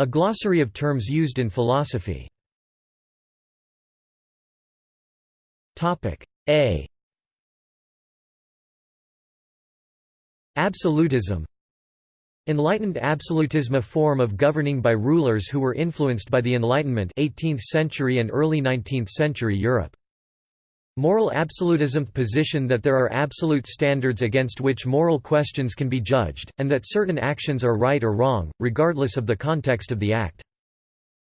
A glossary of terms used in philosophy. A Absolutism Enlightened absolutism a form of governing by rulers who were influenced by the Enlightenment 18th century and early 19th century Europe. Moral absolutism position that there are absolute standards against which moral questions can be judged, and that certain actions are right or wrong, regardless of the context of the act.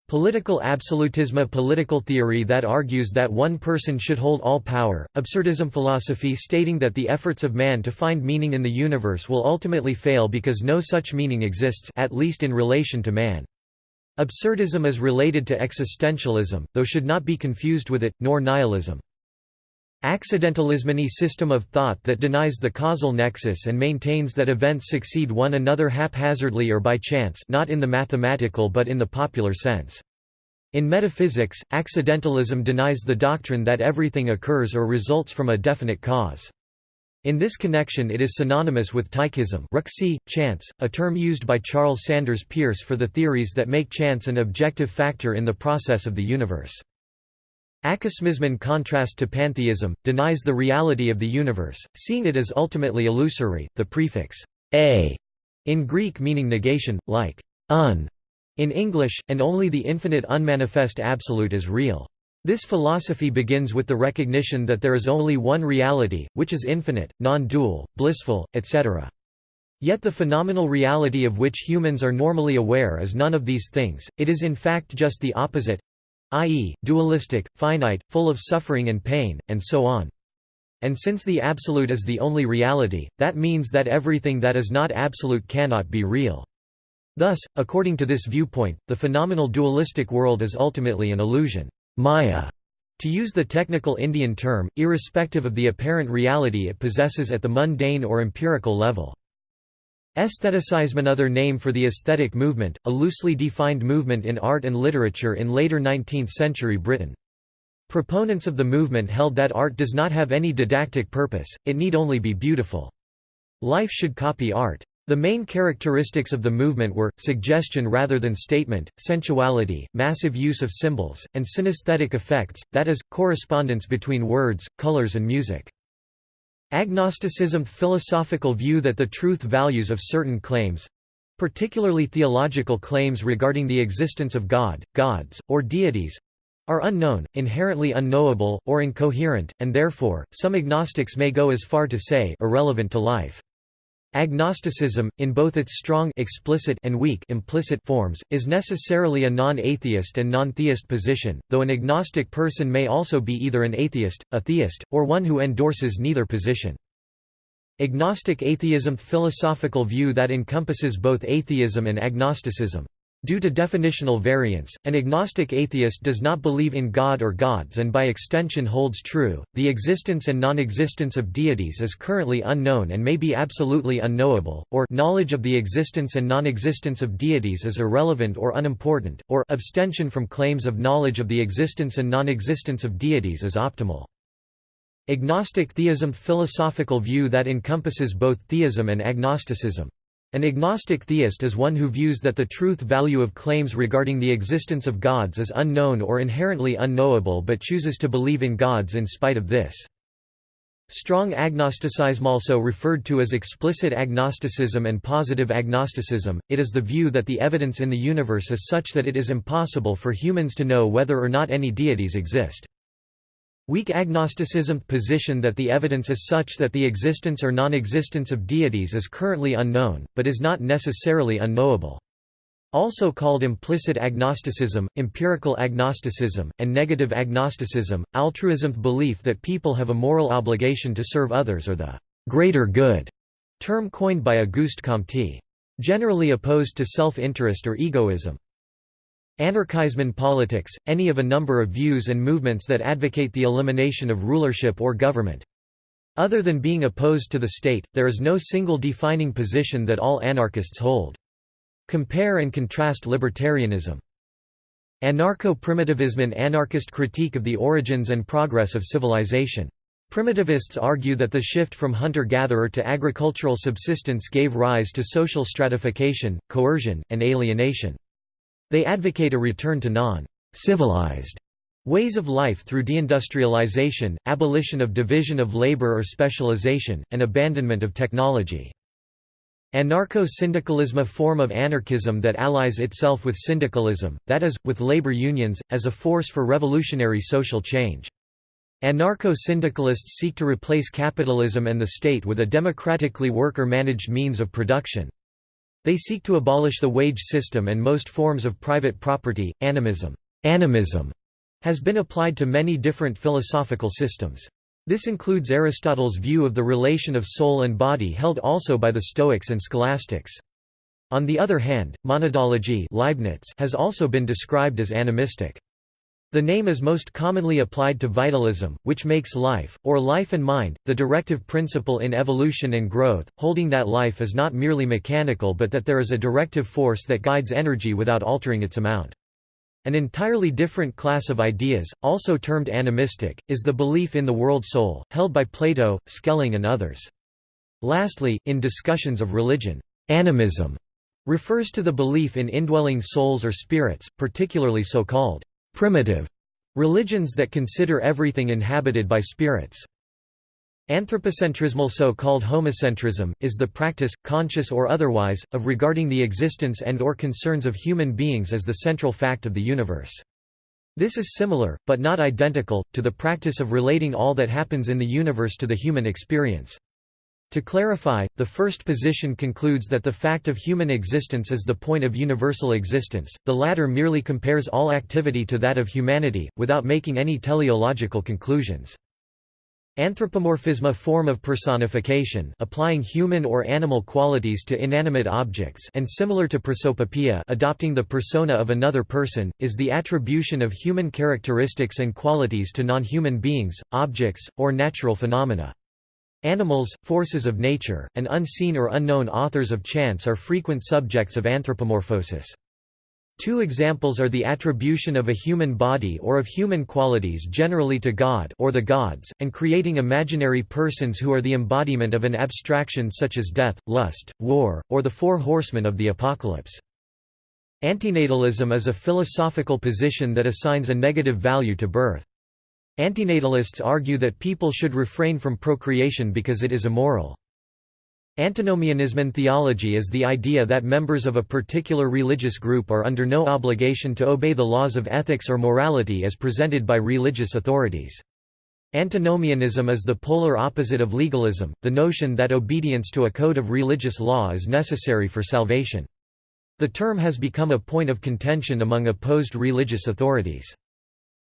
Political absolutism a political theory that argues that one person should hold all power, absurdism philosophy stating that the efforts of man to find meaning in the universe will ultimately fail because no such meaning exists at least in relation to man. Absurdism is related to existentialism, though should not be confused with it, nor nihilism. Accidentalism Any system of thought that denies the causal nexus and maintains that events succeed one another haphazardly or by chance not in the mathematical but in the popular sense. In metaphysics, accidentalism denies the doctrine that everything occurs or results from a definite cause. In this connection it is synonymous with tychism chance, a term used by Charles Sanders Peirce for the theories that make chance an objective factor in the process of the universe. Acosmism in contrast to pantheism, denies the reality of the universe, seeing it as ultimately illusory, the prefix a in Greek meaning negation, like un in English, and only the infinite unmanifest absolute is real. This philosophy begins with the recognition that there is only one reality, which is infinite, non-dual, blissful, etc. Yet the phenomenal reality of which humans are normally aware is none of these things, it is in fact just the opposite i.e., dualistic, finite, full of suffering and pain, and so on. And since the absolute is the only reality, that means that everything that is not absolute cannot be real. Thus, according to this viewpoint, the phenomenal dualistic world is ultimately an illusion maya", to use the technical Indian term, irrespective of the apparent reality it possesses at the mundane or empirical level. Aestheticism Another name for the aesthetic movement, a loosely defined movement in art and literature in later 19th-century Britain. Proponents of the movement held that art does not have any didactic purpose, it need only be beautiful. Life should copy art. The main characteristics of the movement were, suggestion rather than statement, sensuality, massive use of symbols, and synesthetic effects, that is, correspondence between words, colors and music. Agnosticism philosophical view that the truth values of certain claims—particularly theological claims regarding the existence of God, gods, or deities—are unknown, inherently unknowable, or incoherent, and therefore, some agnostics may go as far to say irrelevant to life. Agnosticism, in both its strong explicit and weak implicit forms, is necessarily a non-atheist and non-theist position, though an agnostic person may also be either an atheist, a theist, or one who endorses neither position. Agnostic atheism philosophical view that encompasses both atheism and agnosticism. Due to definitional variance, an agnostic atheist does not believe in God or gods and by extension holds true, the existence and non-existence of deities is currently unknown and may be absolutely unknowable, or knowledge of the existence and non-existence of deities is irrelevant or unimportant, or abstention from claims of knowledge of the existence and non-existence of deities is optimal. Agnostic theism philosophical view that encompasses both theism and agnosticism. An agnostic theist is one who views that the truth value of claims regarding the existence of gods is unknown or inherently unknowable but chooses to believe in gods in spite of this. Strong agnosticism also referred to as explicit agnosticism and positive agnosticism, it is the view that the evidence in the universe is such that it is impossible for humans to know whether or not any deities exist. Weak agnosticism position that the evidence is such that the existence or non-existence of deities is currently unknown, but is not necessarily unknowable. Also called implicit agnosticism, empirical agnosticism, and negative agnosticism, altruism belief that people have a moral obligation to serve others or the greater good, term coined by Auguste Comte. Generally opposed to self-interest or egoism. Anarchism politics, any of a number of views and movements that advocate the elimination of rulership or government. Other than being opposed to the state, there is no single defining position that all anarchists hold. Compare and contrast libertarianism. Anarcho-primitivism An anarchist critique of the origins and progress of civilization. Primitivists argue that the shift from hunter-gatherer to agricultural subsistence gave rise to social stratification, coercion, and alienation. They advocate a return to non-civilized ways of life through deindustrialization, abolition of division of labor or specialization, and abandonment of technology. Anarcho-syndicalism a form of anarchism that allies itself with syndicalism, that is, with labor unions, as a force for revolutionary social change. Anarcho-syndicalists seek to replace capitalism and the state with a democratically worker-managed means of production. They seek to abolish the wage system and most forms of private property. Animism, animism has been applied to many different philosophical systems. This includes Aristotle's view of the relation of soul and body held also by the Stoics and Scholastics. On the other hand, monadology Leibniz has also been described as animistic. The name is most commonly applied to vitalism, which makes life, or life and mind, the directive principle in evolution and growth, holding that life is not merely mechanical but that there is a directive force that guides energy without altering its amount. An entirely different class of ideas, also termed animistic, is the belief in the world soul, held by Plato, Schelling and others. Lastly, in discussions of religion, animism refers to the belief in indwelling souls or spirits, particularly so-called primitive religions that consider everything inhabited by spirits. Anthropocentrismal so-called homocentrism, is the practice, conscious or otherwise, of regarding the existence and or concerns of human beings as the central fact of the universe. This is similar, but not identical, to the practice of relating all that happens in the universe to the human experience. To clarify, the first position concludes that the fact of human existence is the point of universal existence, the latter merely compares all activity to that of humanity, without making any teleological conclusions. Anthropomorphism a form of personification applying human or animal qualities to inanimate objects and similar to prosopopoeia adopting the persona of another person, is the attribution of human characteristics and qualities to non-human beings, objects, or natural phenomena. Animals, forces of nature, and unseen or unknown authors of chance are frequent subjects of anthropomorphosis. Two examples are the attribution of a human body or of human qualities generally to God or the gods, and creating imaginary persons who are the embodiment of an abstraction such as death, lust, war, or the four horsemen of the apocalypse. Antinatalism is a philosophical position that assigns a negative value to birth. Antinatalists argue that people should refrain from procreation because it is immoral. Antinomianism in theology is the idea that members of a particular religious group are under no obligation to obey the laws of ethics or morality as presented by religious authorities. Antinomianism is the polar opposite of legalism, the notion that obedience to a code of religious law is necessary for salvation. The term has become a point of contention among opposed religious authorities.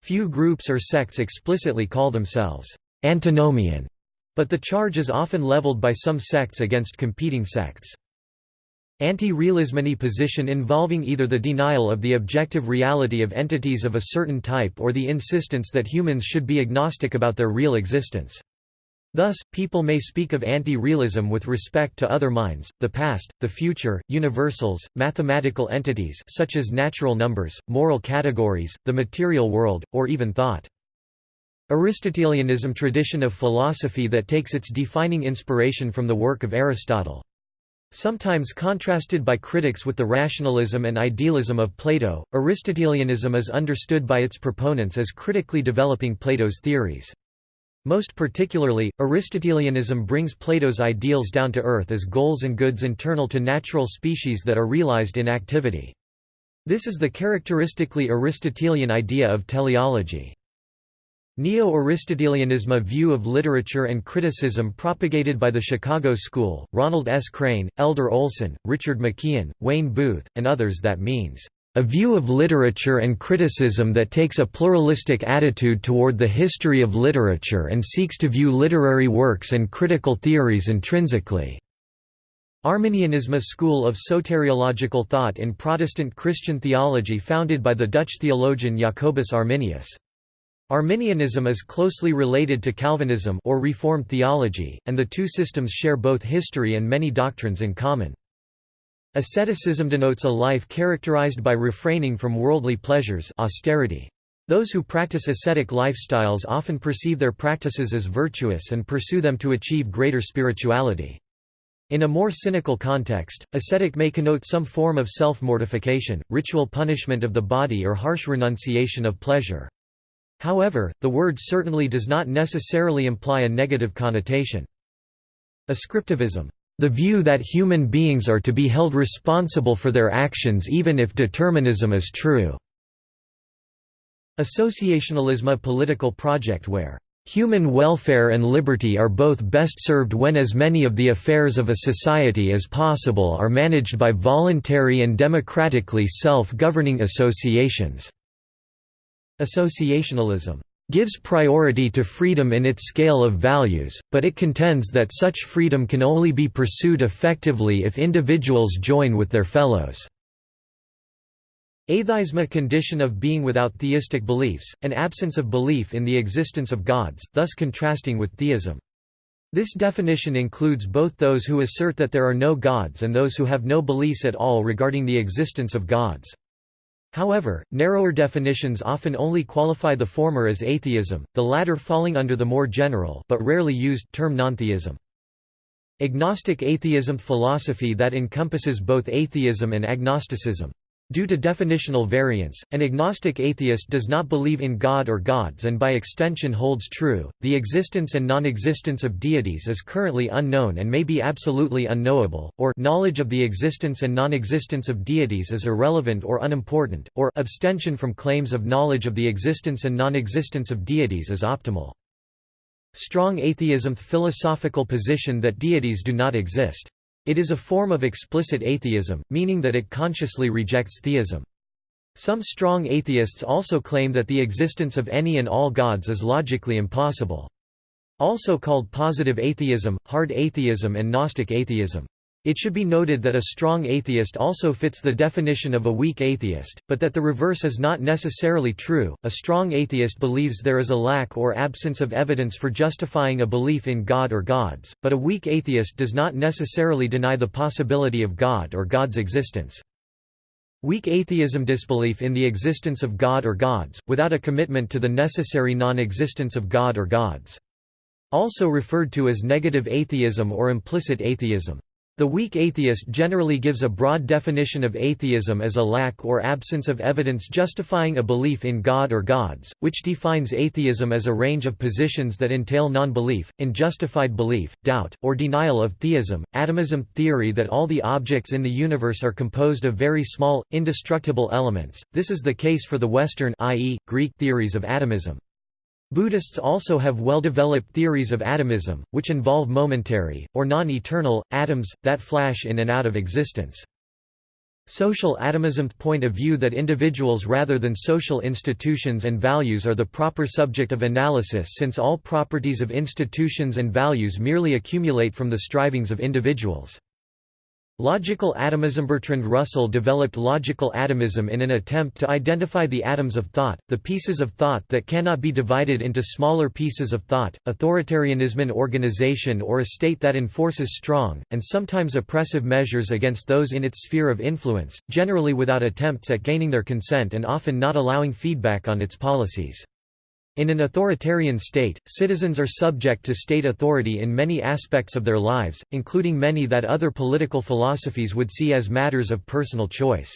Few groups or sects explicitly call themselves antinomian, but the charge is often leveled by some sects against competing sects. Anti-realism any position involving either the denial of the objective reality of entities of a certain type or the insistence that humans should be agnostic about their real existence. Thus, people may speak of anti-realism with respect to other minds, the past, the future, universals, mathematical entities such as natural numbers, moral categories, the material world, or even thought. Aristotelianism tradition of philosophy that takes its defining inspiration from the work of Aristotle. Sometimes contrasted by critics with the rationalism and idealism of Plato, Aristotelianism is understood by its proponents as critically developing Plato's theories. Most particularly, Aristotelianism brings Plato's ideals down to earth as goals and goods internal to natural species that are realized in activity. This is the characteristically Aristotelian idea of teleology. Neo-Aristotelianism a view of literature and criticism propagated by the Chicago School, Ronald S. Crane, Elder Olson, Richard McKeon, Wayne Booth, and others that means a view of literature and criticism that takes a pluralistic attitude toward the history of literature and seeks to view literary works and critical theories intrinsically. Arminianism a school of soteriological thought in Protestant Christian theology founded by the Dutch theologian Jacobus Arminius. Arminianism is closely related to Calvinism or Reformed theology, and the two systems share both history and many doctrines in common. Asceticism denotes a life characterized by refraining from worldly pleasures austerity. Those who practice ascetic lifestyles often perceive their practices as virtuous and pursue them to achieve greater spirituality. In a more cynical context, ascetic may connote some form of self-mortification, ritual punishment of the body or harsh renunciation of pleasure. However, the word certainly does not necessarily imply a negative connotation. Ascriptivism, the view that human beings are to be held responsible for their actions even if determinism is true. Associationalism a political project where Human welfare and liberty are both best served when as many of the affairs of a society as possible are managed by voluntary and democratically self-governing associations. Associationalism gives priority to freedom in its scale of values, but it contends that such freedom can only be pursued effectively if individuals join with their fellows. Atheism a condition of being without theistic beliefs, an absence of belief in the existence of gods, thus contrasting with theism. This definition includes both those who assert that there are no gods and those who have no beliefs at all regarding the existence of gods. However, narrower definitions often only qualify the former as atheism, the latter falling under the more general but rarely used term nontheism. Agnostic atheism philosophy that encompasses both atheism and agnosticism. Due to definitional variance, an agnostic atheist does not believe in God or gods and by extension holds true, the existence and non-existence of deities is currently unknown and may be absolutely unknowable, or knowledge of the existence and non-existence of deities is irrelevant or unimportant, or abstention from claims of knowledge of the existence and non-existence of deities is optimal. Strong atheism philosophical position that deities do not exist. It is a form of explicit atheism, meaning that it consciously rejects theism. Some strong atheists also claim that the existence of any and all gods is logically impossible. Also called positive atheism, hard atheism and Gnostic atheism. It should be noted that a strong atheist also fits the definition of a weak atheist, but that the reverse is not necessarily true. A strong atheist believes there is a lack or absence of evidence for justifying a belief in God or gods, but a weak atheist does not necessarily deny the possibility of God or God's existence. Weak atheism disbelief in the existence of God or gods, without a commitment to the necessary non-existence of God or gods. Also referred to as negative atheism or implicit atheism. The weak atheist generally gives a broad definition of atheism as a lack or absence of evidence justifying a belief in God or gods, which defines atheism as a range of positions that entail non-belief, unjustified belief, doubt, or denial of theism. Atomism theory that all the objects in the universe are composed of very small, indestructible elements. This is the case for the Western i.e., Greek theories of atomism. Buddhists also have well-developed theories of atomism, which involve momentary, or non-eternal, atoms, that flash in and out of existence. Social atomism point of view that individuals rather than social institutions and values are the proper subject of analysis since all properties of institutions and values merely accumulate from the strivings of individuals. Logical atomism Bertrand Russell developed logical atomism in an attempt to identify the atoms of thought, the pieces of thought that cannot be divided into smaller pieces of thought. Authoritarianism an organization or a state that enforces strong, and sometimes oppressive measures against those in its sphere of influence, generally without attempts at gaining their consent and often not allowing feedback on its policies. In an authoritarian state, citizens are subject to state authority in many aspects of their lives, including many that other political philosophies would see as matters of personal choice.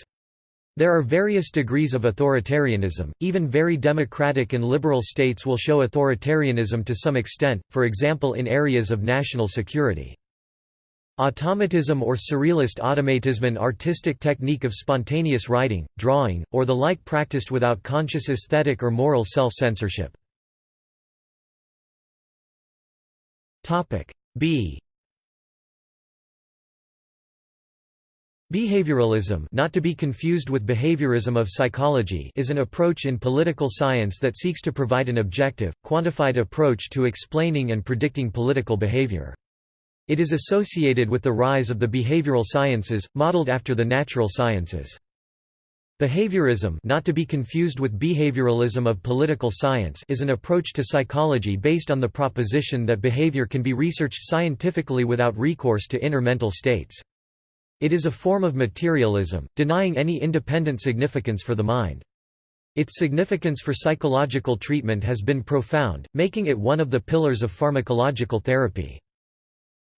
There are various degrees of authoritarianism, even very democratic and liberal states will show authoritarianism to some extent, for example in areas of national security. Automatism or surrealist automatism an artistic technique of spontaneous writing, drawing, or the like practiced without conscious aesthetic or moral self-censorship. B Behavioralism not to be confused with behaviorism of psychology is an approach in political science that seeks to provide an objective, quantified approach to explaining and predicting political behavior. It is associated with the rise of the behavioral sciences, modeled after the natural sciences. Behaviorism not to be confused with behavioralism of political science is an approach to psychology based on the proposition that behavior can be researched scientifically without recourse to inner mental states. It is a form of materialism, denying any independent significance for the mind. Its significance for psychological treatment has been profound, making it one of the pillars of pharmacological therapy.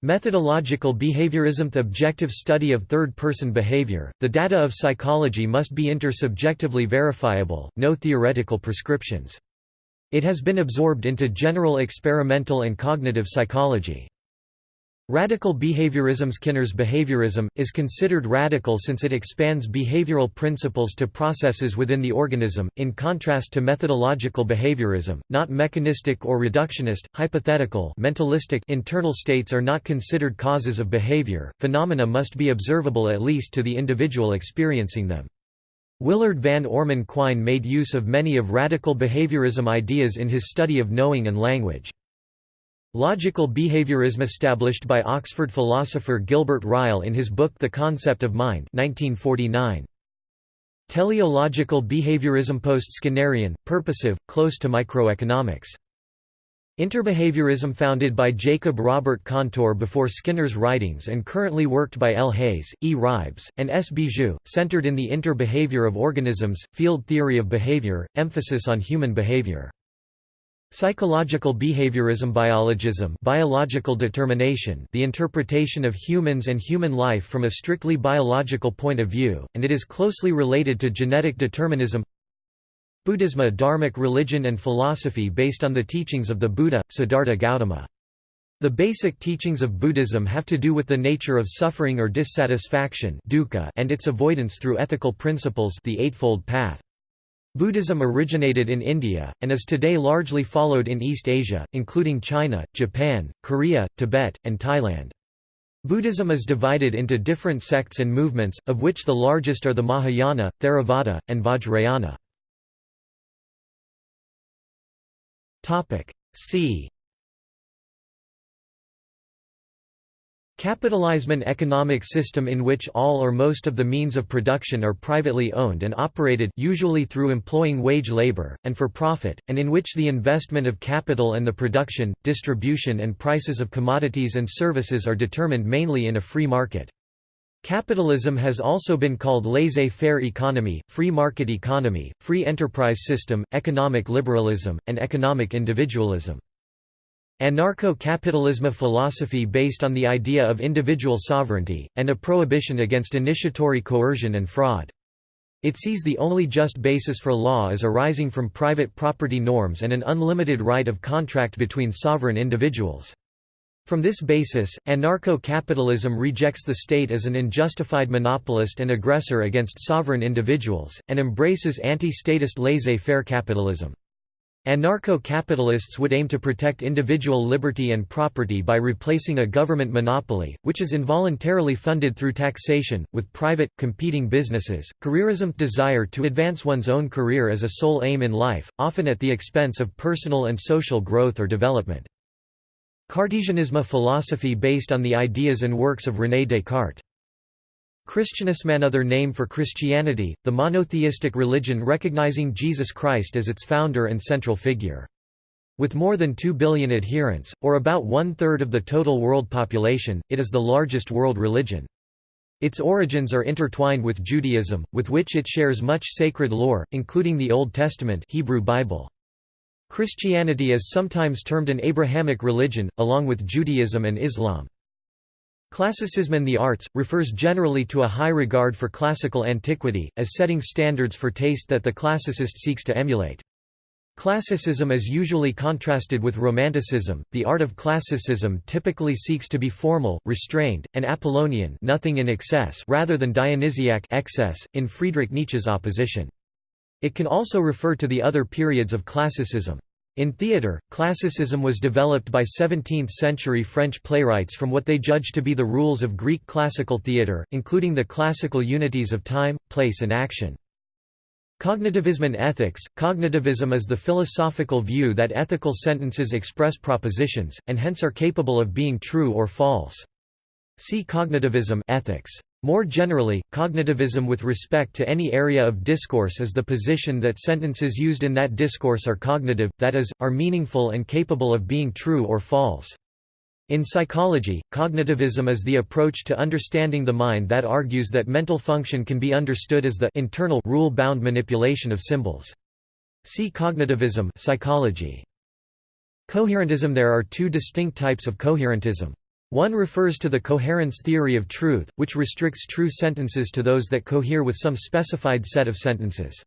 Methodological behaviorism The objective study of third-person behavior, the data of psychology must be intersubjectively verifiable, no theoretical prescriptions. It has been absorbed into general experimental and cognitive psychology. Radical behaviorism Skinner's behaviorism, is considered radical since it expands behavioral principles to processes within the organism, in contrast to methodological behaviorism, not mechanistic or reductionist, hypothetical mentalistic internal states are not considered causes of behavior, phenomena must be observable at least to the individual experiencing them. Willard Van Orman Quine made use of many of radical behaviorism ideas in his study of knowing and language. Logical behaviorism established by Oxford philosopher Gilbert Ryle in his book The Concept of Mind 1949. Teleological behaviorism post-Skinnerian, purposive, close to microeconomics. Interbehaviorism founded by Jacob Robert Kantor before Skinner's writings and currently worked by L. Hayes, E. Ribes, and S. Bijou, centered in the interbehavior of organisms, field theory of behavior, emphasis on human behavior. Psychological behaviorism biologism biological determination the interpretation of humans and human life from a strictly biological point of view, and it is closely related to genetic determinism Buddhism a dharmic religion and philosophy based on the teachings of the Buddha, Siddhartha Gautama. The basic teachings of Buddhism have to do with the nature of suffering or dissatisfaction and its avoidance through ethical principles the Eightfold Path. Buddhism originated in India, and is today largely followed in East Asia, including China, Japan, Korea, Tibet, and Thailand. Buddhism is divided into different sects and movements, of which the largest are the Mahayana, Theravada, and Vajrayana. See Capitalism economic system in which all or most of the means of production are privately owned and operated usually through employing wage labor, and for profit, and in which the investment of capital and the production, distribution and prices of commodities and services are determined mainly in a free market. Capitalism has also been called laissez-faire economy, free market economy, free enterprise system, economic liberalism, and economic individualism. Anarcho-capitalism a philosophy based on the idea of individual sovereignty, and a prohibition against initiatory coercion and fraud. It sees the only just basis for law as arising from private property norms and an unlimited right of contract between sovereign individuals. From this basis, anarcho-capitalism rejects the state as an unjustified monopolist and aggressor against sovereign individuals, and embraces anti-statist laissez-faire capitalism. Anarcho-capitalists would aim to protect individual liberty and property by replacing a government monopoly, which is involuntarily funded through taxation, with private, competing businesses. Careerism desire to advance one's own career as a sole aim in life, often at the expense of personal and social growth or development. Cartesianism a philosophy based on the ideas and works of René Descartes. Christianism another name for Christianity, the monotheistic religion recognizing Jesus Christ as its founder and central figure. With more than 2 billion adherents, or about one-third of the total world population, it is the largest world religion. Its origins are intertwined with Judaism, with which it shares much sacred lore, including the Old Testament Hebrew Bible. Christianity is sometimes termed an Abrahamic religion, along with Judaism and Islam. Classicism in the arts, refers generally to a high regard for classical antiquity, as setting standards for taste that the classicist seeks to emulate. Classicism is usually contrasted with Romanticism. The art of classicism typically seeks to be formal, restrained, and Apollonian, nothing in excess, rather than Dionysiac excess in Friedrich Nietzsche's opposition. It can also refer to the other periods of classicism. In theatre, classicism was developed by 17th-century French playwrights from what they judged to be the rules of Greek classical theatre, including the classical unities of time, place and action. Cognitivism and ethics Cognitivism is the philosophical view that ethical sentences express propositions, and hence are capable of being true or false. See cognitivism ethics. More generally, cognitivism with respect to any area of discourse is the position that sentences used in that discourse are cognitive, that is, are meaningful and capable of being true or false. In psychology, cognitivism is the approach to understanding the mind that argues that mental function can be understood as the internal rule-bound manipulation of symbols. See cognitivism psychology. Coherentism There are two distinct types of coherentism. One refers to the coherence theory of truth, which restricts true sentences to those that cohere with some specified set of sentences.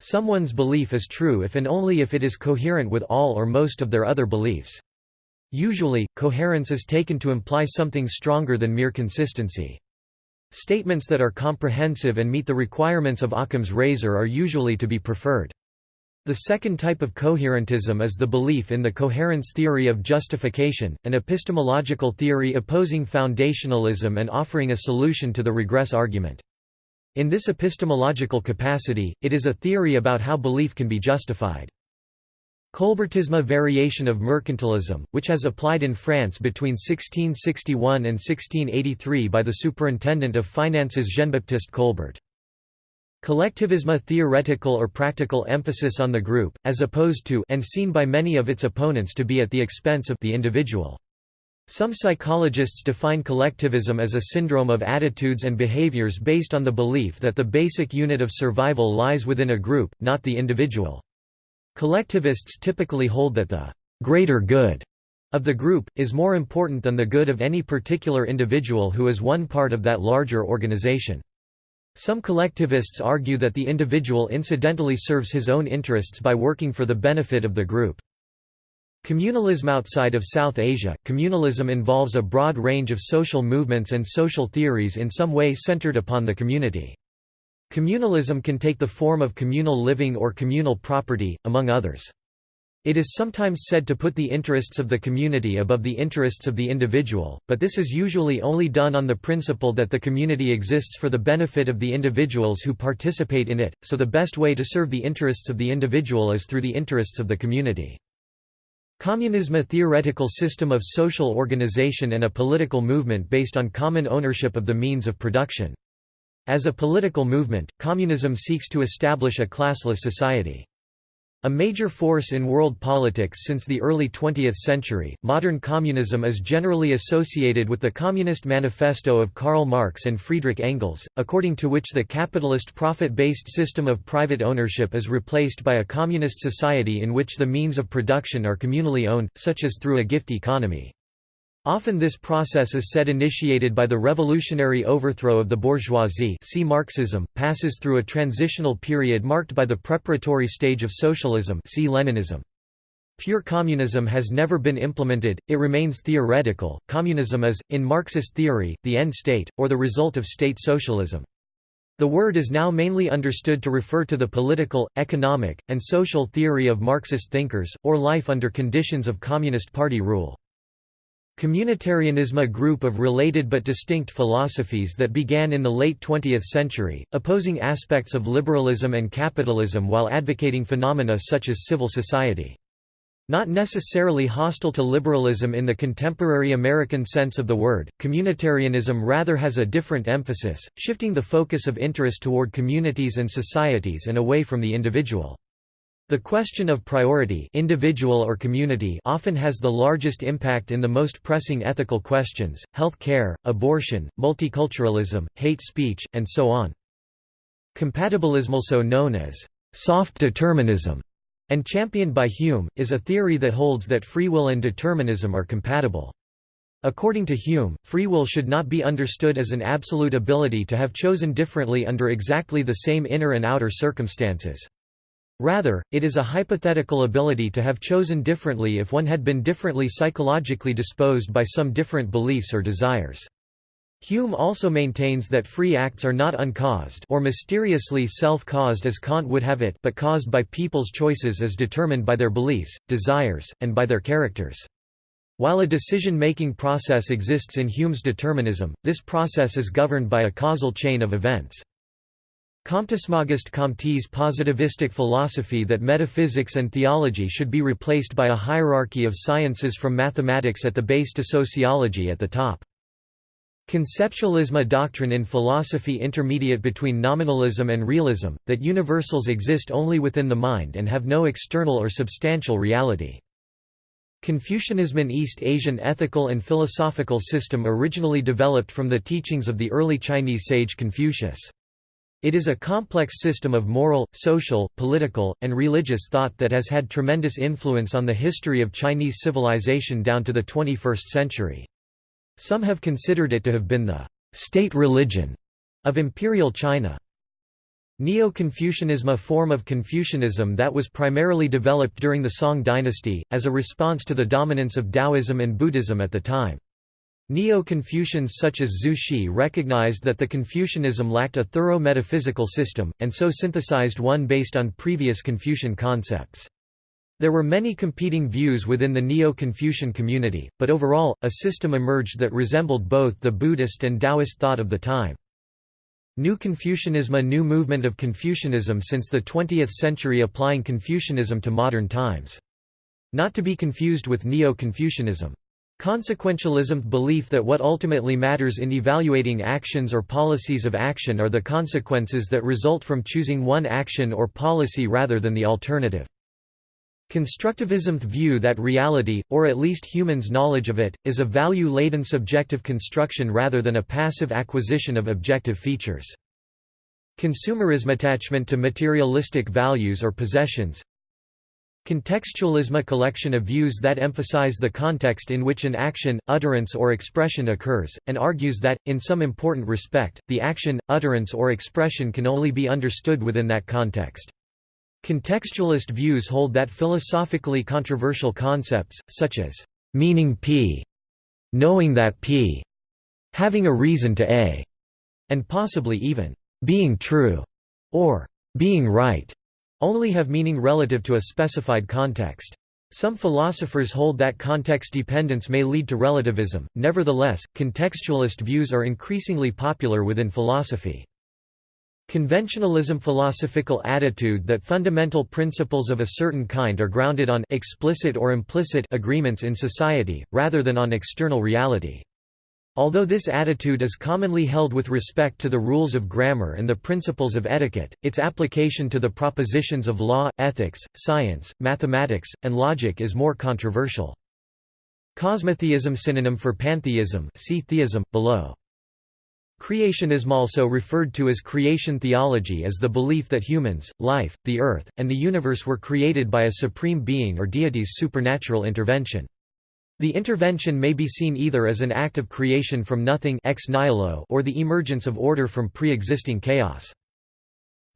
Someone's belief is true if and only if it is coherent with all or most of their other beliefs. Usually, coherence is taken to imply something stronger than mere consistency. Statements that are comprehensive and meet the requirements of Occam's razor are usually to be preferred. The second type of coherentism is the belief in the coherence theory of justification, an epistemological theory opposing foundationalism and offering a solution to the regress argument. In this epistemological capacity, it is a theory about how belief can be justified. Colbertisme variation of mercantilism, which has applied in France between 1661 and 1683 by the superintendent of finances Jean-Baptiste Colbert. Collectivism a theoretical or practical emphasis on the group, as opposed to and seen by many of its opponents to be at the expense of the individual. Some psychologists define collectivism as a syndrome of attitudes and behaviors based on the belief that the basic unit of survival lies within a group, not the individual. Collectivists typically hold that the greater good of the group, is more important than the good of any particular individual who is one part of that larger organization. Some collectivists argue that the individual incidentally serves his own interests by working for the benefit of the group. Communalism Outside of South Asia, communalism involves a broad range of social movements and social theories in some way centered upon the community. Communalism can take the form of communal living or communal property, among others. It is sometimes said to put the interests of the community above the interests of the individual, but this is usually only done on the principle that the community exists for the benefit of the individuals who participate in it, so the best way to serve the interests of the individual is through the interests of the community. Communism a theoretical system of social organization and a political movement based on common ownership of the means of production. As a political movement, communism seeks to establish a classless society. A major force in world politics since the early 20th century, modern communism is generally associated with the Communist Manifesto of Karl Marx and Friedrich Engels, according to which the capitalist profit-based system of private ownership is replaced by a communist society in which the means of production are communally owned, such as through a gift economy. Often this process is said initiated by the revolutionary overthrow of the bourgeoisie see Marxism, passes through a transitional period marked by the preparatory stage of socialism see Leninism. Pure communism has never been implemented, it remains theoretical. Communism is, in Marxist theory, the end state, or the result of state socialism. The word is now mainly understood to refer to the political, economic, and social theory of Marxist thinkers, or life under conditions of Communist Party rule. Communitarianism a group of related but distinct philosophies that began in the late 20th century, opposing aspects of liberalism and capitalism while advocating phenomena such as civil society. Not necessarily hostile to liberalism in the contemporary American sense of the word, communitarianism rather has a different emphasis, shifting the focus of interest toward communities and societies and away from the individual. The question of priority individual or community often has the largest impact in the most pressing ethical questions, health care, abortion, multiculturalism, hate speech, and so on. Compatibilism also known as soft determinism and championed by Hume, is a theory that holds that free will and determinism are compatible. According to Hume, free will should not be understood as an absolute ability to have chosen differently under exactly the same inner and outer circumstances. Rather, it is a hypothetical ability to have chosen differently if one had been differently psychologically disposed by some different beliefs or desires. Hume also maintains that free acts are not uncaused or mysteriously self-caused as Kant would have it but caused by people's choices as determined by their beliefs, desires, and by their characters. While a decision-making process exists in Hume's determinism, this process is governed by a causal chain of events. Comtesmagist Comte's positivistic philosophy that metaphysics and theology should be replaced by a hierarchy of sciences from mathematics at the base to sociology at the top. Conceptualism a doctrine in philosophy intermediate between nominalism and realism, that universals exist only within the mind and have no external or substantial reality. Confucianism an East Asian ethical and philosophical system originally developed from the teachings of the early Chinese sage Confucius. It is a complex system of moral, social, political, and religious thought that has had tremendous influence on the history of Chinese civilization down to the 21st century. Some have considered it to have been the state religion of imperial China. Neo-Confucianism a form of Confucianism that was primarily developed during the Song dynasty, as a response to the dominance of Taoism and Buddhism at the time. Neo-Confucians such as Zhu Xi recognized that the Confucianism lacked a thorough metaphysical system, and so synthesized one based on previous Confucian concepts. There were many competing views within the Neo-Confucian community, but overall, a system emerged that resembled both the Buddhist and Taoist thought of the time. New Confucianism A new movement of Confucianism since the 20th century applying Confucianism to modern times. Not to be confused with Neo-Confucianism. Consequentialism belief that what ultimately matters in evaluating actions or policies of action are the consequences that result from choosing one action or policy rather than the alternative. Constructivism view that reality, or at least humans' knowledge of it, is a value-laden subjective construction rather than a passive acquisition of objective features. Consumerism attachment to materialistic values or possessions Contextualism a collection of views that emphasize the context in which an action, utterance or expression occurs, and argues that, in some important respect, the action, utterance or expression can only be understood within that context. Contextualist views hold that philosophically controversial concepts, such as meaning p, knowing that p, having a reason to a, and possibly even being true, or being right, only have meaning relative to a specified context. Some philosophers hold that context dependence may lead to relativism, nevertheless, contextualist views are increasingly popular within philosophy. Conventionalism philosophical attitude that fundamental principles of a certain kind are grounded on explicit or implicit agreements in society, rather than on external reality. Although this attitude is commonly held with respect to the rules of grammar and the principles of etiquette, its application to the propositions of law, ethics, science, mathematics, and logic is more controversial. Cosmotheism synonym for pantheism see theism, below. Creationism also referred to as creation theology is the belief that humans, life, the earth, and the universe were created by a supreme being or deity's supernatural intervention. The intervention may be seen either as an act of creation from nothing ex nihilo or the emergence of order from pre-existing chaos.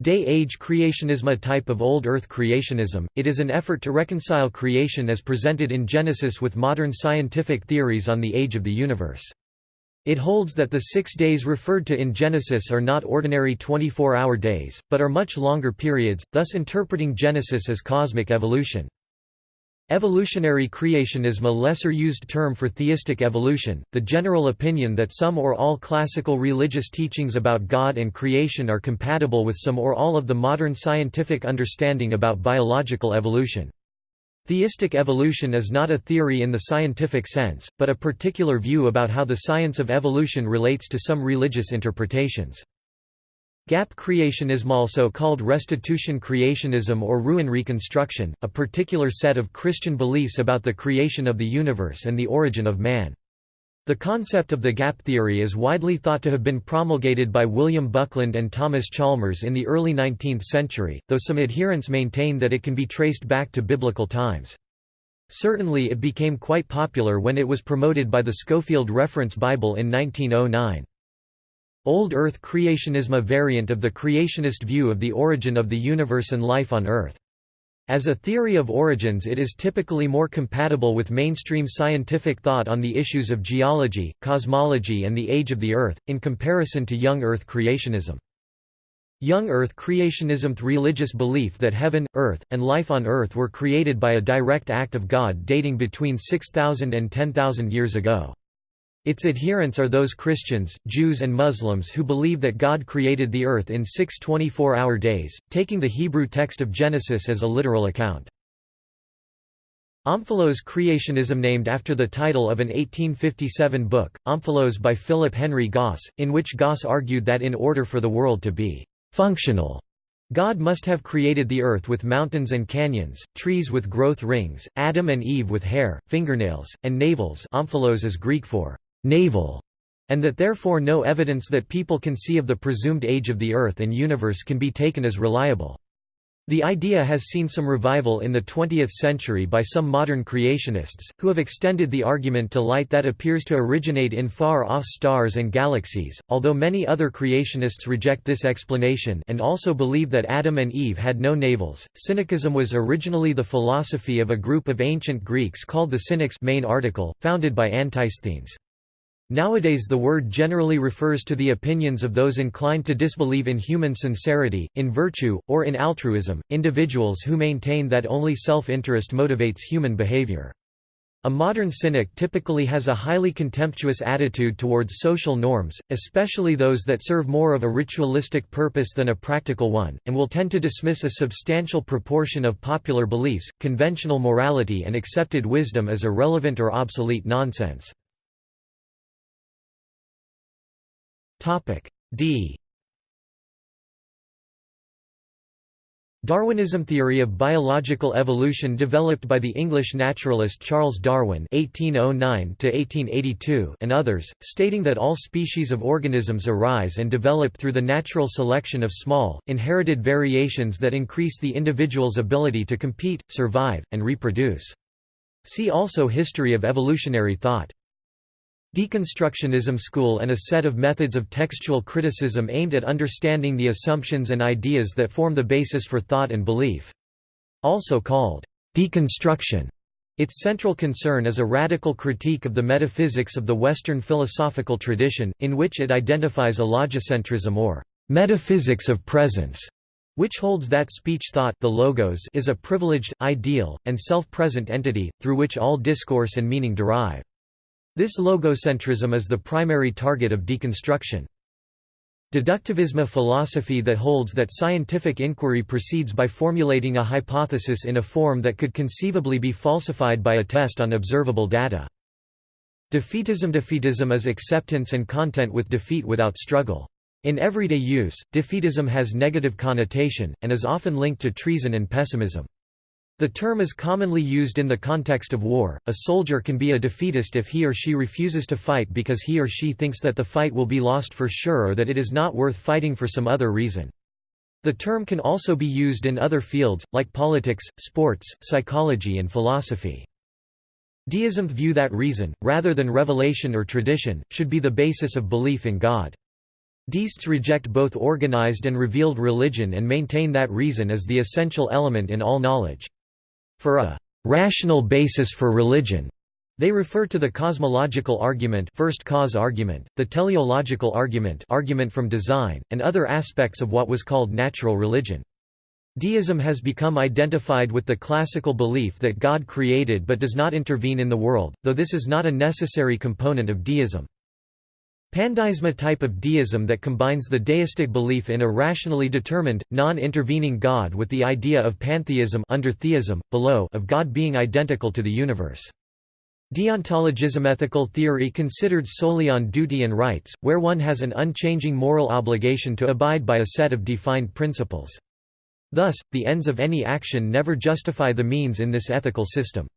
Day-age creationism A type of old earth creationism, it is an effort to reconcile creation as presented in Genesis with modern scientific theories on the age of the universe. It holds that the six days referred to in Genesis are not ordinary 24-hour days, but are much longer periods, thus interpreting Genesis as cosmic evolution. Evolutionary creationism a lesser used term for theistic evolution, the general opinion that some or all classical religious teachings about God and creation are compatible with some or all of the modern scientific understanding about biological evolution. Theistic evolution is not a theory in the scientific sense, but a particular view about how the science of evolution relates to some religious interpretations. Gap creationism also called restitution creationism or ruin reconstruction, a particular set of Christian beliefs about the creation of the universe and the origin of man. The concept of the gap theory is widely thought to have been promulgated by William Buckland and Thomas Chalmers in the early 19th century, though some adherents maintain that it can be traced back to biblical times. Certainly it became quite popular when it was promoted by the Scofield Reference Bible in 1909. Old Earth creationism a variant of the creationist view of the origin of the universe and life on Earth. As a theory of origins it is typically more compatible with mainstream scientific thought on the issues of geology, cosmology and the age of the Earth, in comparison to young Earth creationism. Young Earth creationism religious belief that heaven, earth, and life on Earth were created by a direct act of God dating between 6,000 and 10,000 years ago. Its adherents are those Christians, Jews and Muslims who believe that God created the earth in six 24-hour days, taking the Hebrew text of Genesis as a literal account. Omphalos creationism named after the title of an 1857 book, Omphalos by Philip Henry Gosse, in which Gosse argued that in order for the world to be «functional», God must have created the earth with mountains and canyons, trees with growth rings, Adam and Eve with hair, fingernails, and navels omphalos is Greek for navel, and that therefore no evidence that people can see of the presumed age of the Earth and universe can be taken as reliable. The idea has seen some revival in the 20th century by some modern creationists, who have extended the argument to light that appears to originate in far-off stars and galaxies, although many other creationists reject this explanation and also believe that Adam and Eve had no navels. Cynicism was originally the philosophy of a group of ancient Greeks called the Cynics main article, founded by Antisthenes. Nowadays the word generally refers to the opinions of those inclined to disbelieve in human sincerity, in virtue, or in altruism, individuals who maintain that only self-interest motivates human behavior. A modern cynic typically has a highly contemptuous attitude towards social norms, especially those that serve more of a ritualistic purpose than a practical one, and will tend to dismiss a substantial proportion of popular beliefs, conventional morality and accepted wisdom as irrelevant or obsolete nonsense. Topic D Darwinism theory of biological evolution developed by the English naturalist Charles Darwin (1809–1882) and others, stating that all species of organisms arise and develop through the natural selection of small, inherited variations that increase the individual's ability to compete, survive, and reproduce. See also History of evolutionary thought. Deconstructionism school and a set of methods of textual criticism aimed at understanding the assumptions and ideas that form the basis for thought and belief. Also called deconstruction, its central concern is a radical critique of the metaphysics of the Western philosophical tradition, in which it identifies a logocentrism or metaphysics of presence, which holds that speech thought the logos is a privileged, ideal, and self-present entity, through which all discourse and meaning derive. This logocentrism is the primary target of deconstruction. Deductivism a philosophy that holds that scientific inquiry proceeds by formulating a hypothesis in a form that could conceivably be falsified by a test on observable data. Defeatism Defeatism is acceptance and content with defeat without struggle. In everyday use, defeatism has negative connotation, and is often linked to treason and pessimism. The term is commonly used in the context of war. A soldier can be a defeatist if he or she refuses to fight because he or she thinks that the fight will be lost for sure or that it is not worth fighting for some other reason. The term can also be used in other fields, like politics, sports, psychology and philosophy. Deism view that reason, rather than revelation or tradition, should be the basis of belief in God. Deists reject both organized and revealed religion and maintain that reason is the essential element in all knowledge. For a rational basis for religion, they refer to the cosmological argument first cause argument, the teleological argument argument from design, and other aspects of what was called natural religion. Deism has become identified with the classical belief that God created but does not intervene in the world, though this is not a necessary component of deism. Pandeism type of deism that combines the deistic belief in a rationally determined, non-intervening God with the idea of pantheism under theism, below of God being identical to the universe. Deontologism ethical theory considered solely on duty and rights, where one has an unchanging moral obligation to abide by a set of defined principles. Thus, the ends of any action never justify the means in this ethical system.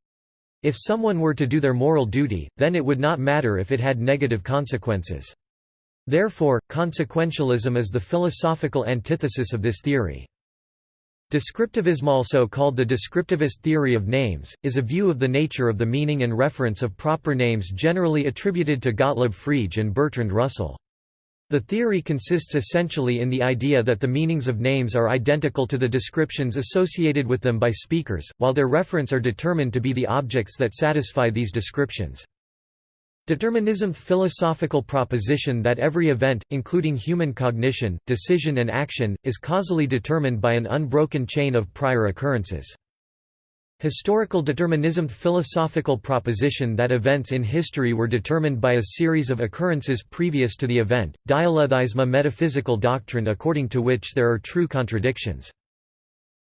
If someone were to do their moral duty, then it would not matter if it had negative consequences. Therefore, consequentialism is the philosophical antithesis of this theory. Descriptivism also called the descriptivist theory of names, is a view of the nature of the meaning and reference of proper names generally attributed to Gottlob Frege and Bertrand Russell. The theory consists essentially in the idea that the meanings of names are identical to the descriptions associated with them by speakers, while their reference are determined to be the objects that satisfy these descriptions. Determinism philosophical proposition that every event, including human cognition, decision and action, is causally determined by an unbroken chain of prior occurrences. Historical determinism philosophical proposition that events in history were determined by a series of occurrences previous to the event, dialetheism metaphysical doctrine according to which there are true contradictions.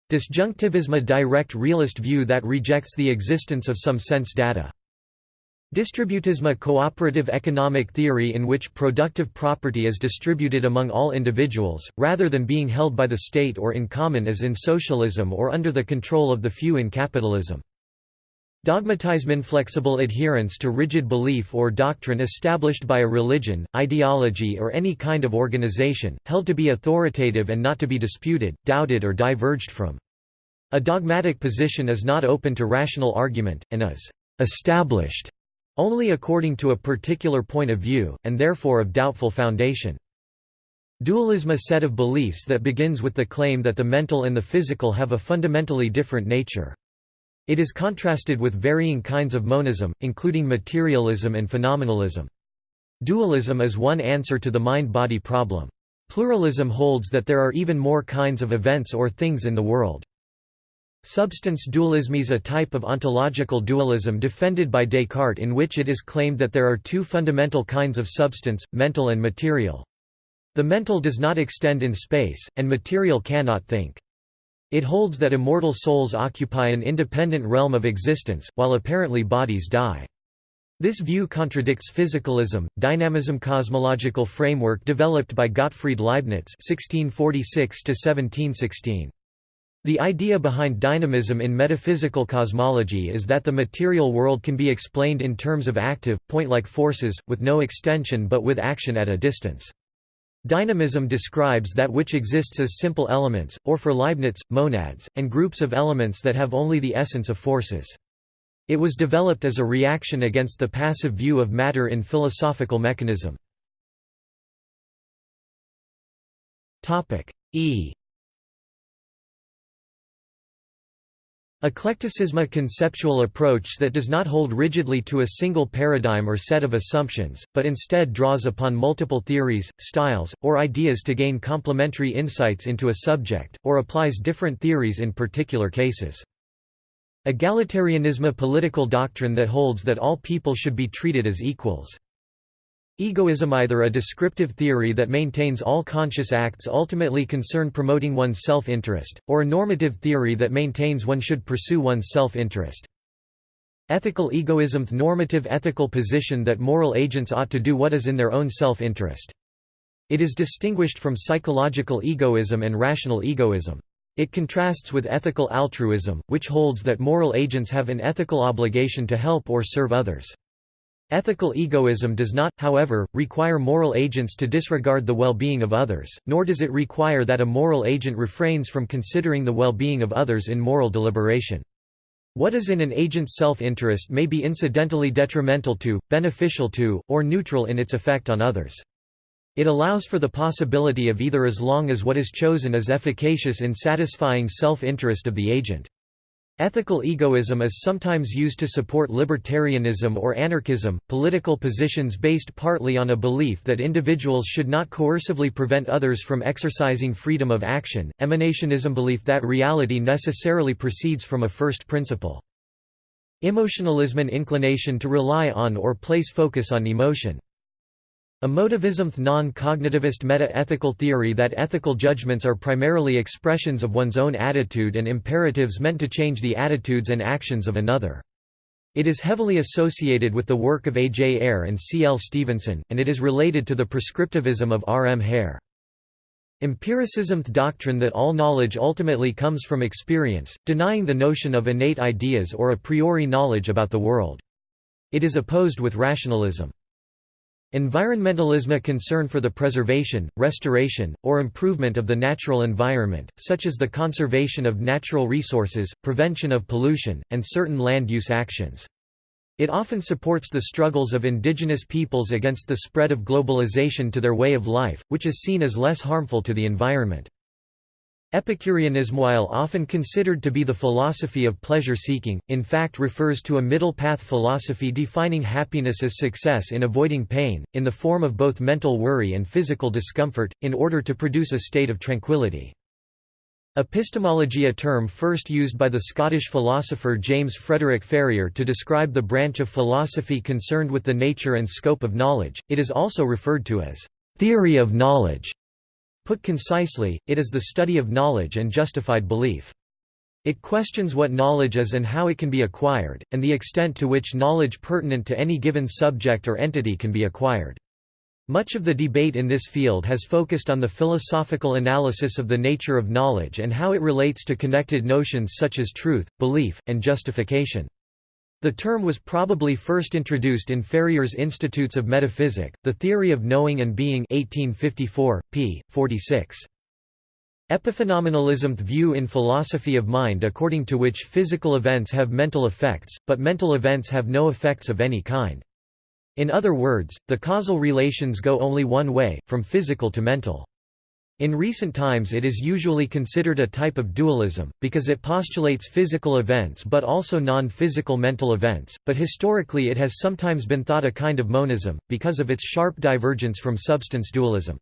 Disjunctivism a direct realist view that rejects the existence of some sense data. Distributism cooperative economic theory in which productive property is distributed among all individuals, rather than being held by the state or in common as in socialism or under the control of the few in capitalism. Dogmatism inflexible adherence to rigid belief or doctrine established by a religion, ideology or any kind of organization, held to be authoritative and not to be disputed, doubted or diverged from. A dogmatic position is not open to rational argument, and is «established» only according to a particular point of view, and therefore of doubtful foundation. Dualism a set of beliefs that begins with the claim that the mental and the physical have a fundamentally different nature. It is contrasted with varying kinds of monism, including materialism and phenomenalism. Dualism is one answer to the mind-body problem. Pluralism holds that there are even more kinds of events or things in the world. Substance dualism is a type of ontological dualism defended by Descartes in which it is claimed that there are two fundamental kinds of substance, mental and material. The mental does not extend in space, and material cannot think. It holds that immortal souls occupy an independent realm of existence, while apparently bodies die. This view contradicts physicalism, dynamism cosmological framework developed by Gottfried Leibniz (1646–1716). The idea behind dynamism in metaphysical cosmology is that the material world can be explained in terms of active, point-like forces, with no extension but with action at a distance. Dynamism describes that which exists as simple elements, or for Leibniz, monads, and groups of elements that have only the essence of forces. It was developed as a reaction against the passive view of matter in philosophical mechanism. E Eclecticism a conceptual approach that does not hold rigidly to a single paradigm or set of assumptions, but instead draws upon multiple theories, styles, or ideas to gain complementary insights into a subject, or applies different theories in particular cases. Egalitarianism a political doctrine that holds that all people should be treated as equals. Egoism either a descriptive theory that maintains all conscious acts ultimately concern promoting one's self-interest, or a normative theory that maintains one should pursue one's self-interest. Ethical egoism the normative ethical position that moral agents ought to do what is in their own self-interest. It is distinguished from psychological egoism and rational egoism. It contrasts with ethical altruism, which holds that moral agents have an ethical obligation to help or serve others. Ethical egoism does not, however, require moral agents to disregard the well-being of others, nor does it require that a moral agent refrains from considering the well-being of others in moral deliberation. What is in an agent's self-interest may be incidentally detrimental to, beneficial to, or neutral in its effect on others. It allows for the possibility of either as long as what is chosen is efficacious in satisfying self-interest of the agent. Ethical egoism is sometimes used to support libertarianism or anarchism, political positions based partly on a belief that individuals should not coercively prevent others from exercising freedom of action, emanationism belief that reality necessarily proceeds from a first principle. Emotionalism an inclination to rely on or place focus on emotion. Emotivism th non-cognitivist meta-ethical theory that ethical judgments are primarily expressions of one's own attitude and imperatives meant to change the attitudes and actions of another. It is heavily associated with the work of A. J. Ayer and C. L. Stevenson, and it is related to the prescriptivism of R. M. Hare. Empiricism the doctrine that all knowledge ultimately comes from experience, denying the notion of innate ideas or a priori knowledge about the world. It is opposed with rationalism. Environmentalism a concern for the preservation, restoration, or improvement of the natural environment, such as the conservation of natural resources, prevention of pollution, and certain land use actions. It often supports the struggles of indigenous peoples against the spread of globalization to their way of life, which is seen as less harmful to the environment. Epicureanism while often considered to be the philosophy of pleasure-seeking, in fact refers to a middle-path philosophy defining happiness as success in avoiding pain, in the form of both mental worry and physical discomfort, in order to produce a state of tranquility. Epistemology a term first used by the Scottish philosopher James Frederick Ferrier to describe the branch of philosophy concerned with the nature and scope of knowledge, it is also referred to as «theory of knowledge» Put concisely, it is the study of knowledge and justified belief. It questions what knowledge is and how it can be acquired, and the extent to which knowledge pertinent to any given subject or entity can be acquired. Much of the debate in this field has focused on the philosophical analysis of the nature of knowledge and how it relates to connected notions such as truth, belief, and justification. The term was probably first introduced in Ferrier's Institutes of Metaphysic, The Theory of Knowing and Being 1854, p. 46. Epiphenomenalism view in philosophy of mind according to which physical events have mental effects, but mental events have no effects of any kind. In other words, the causal relations go only one way, from physical to mental. In recent times it is usually considered a type of dualism, because it postulates physical events but also non-physical mental events, but historically it has sometimes been thought a kind of monism, because of its sharp divergence from substance dualism.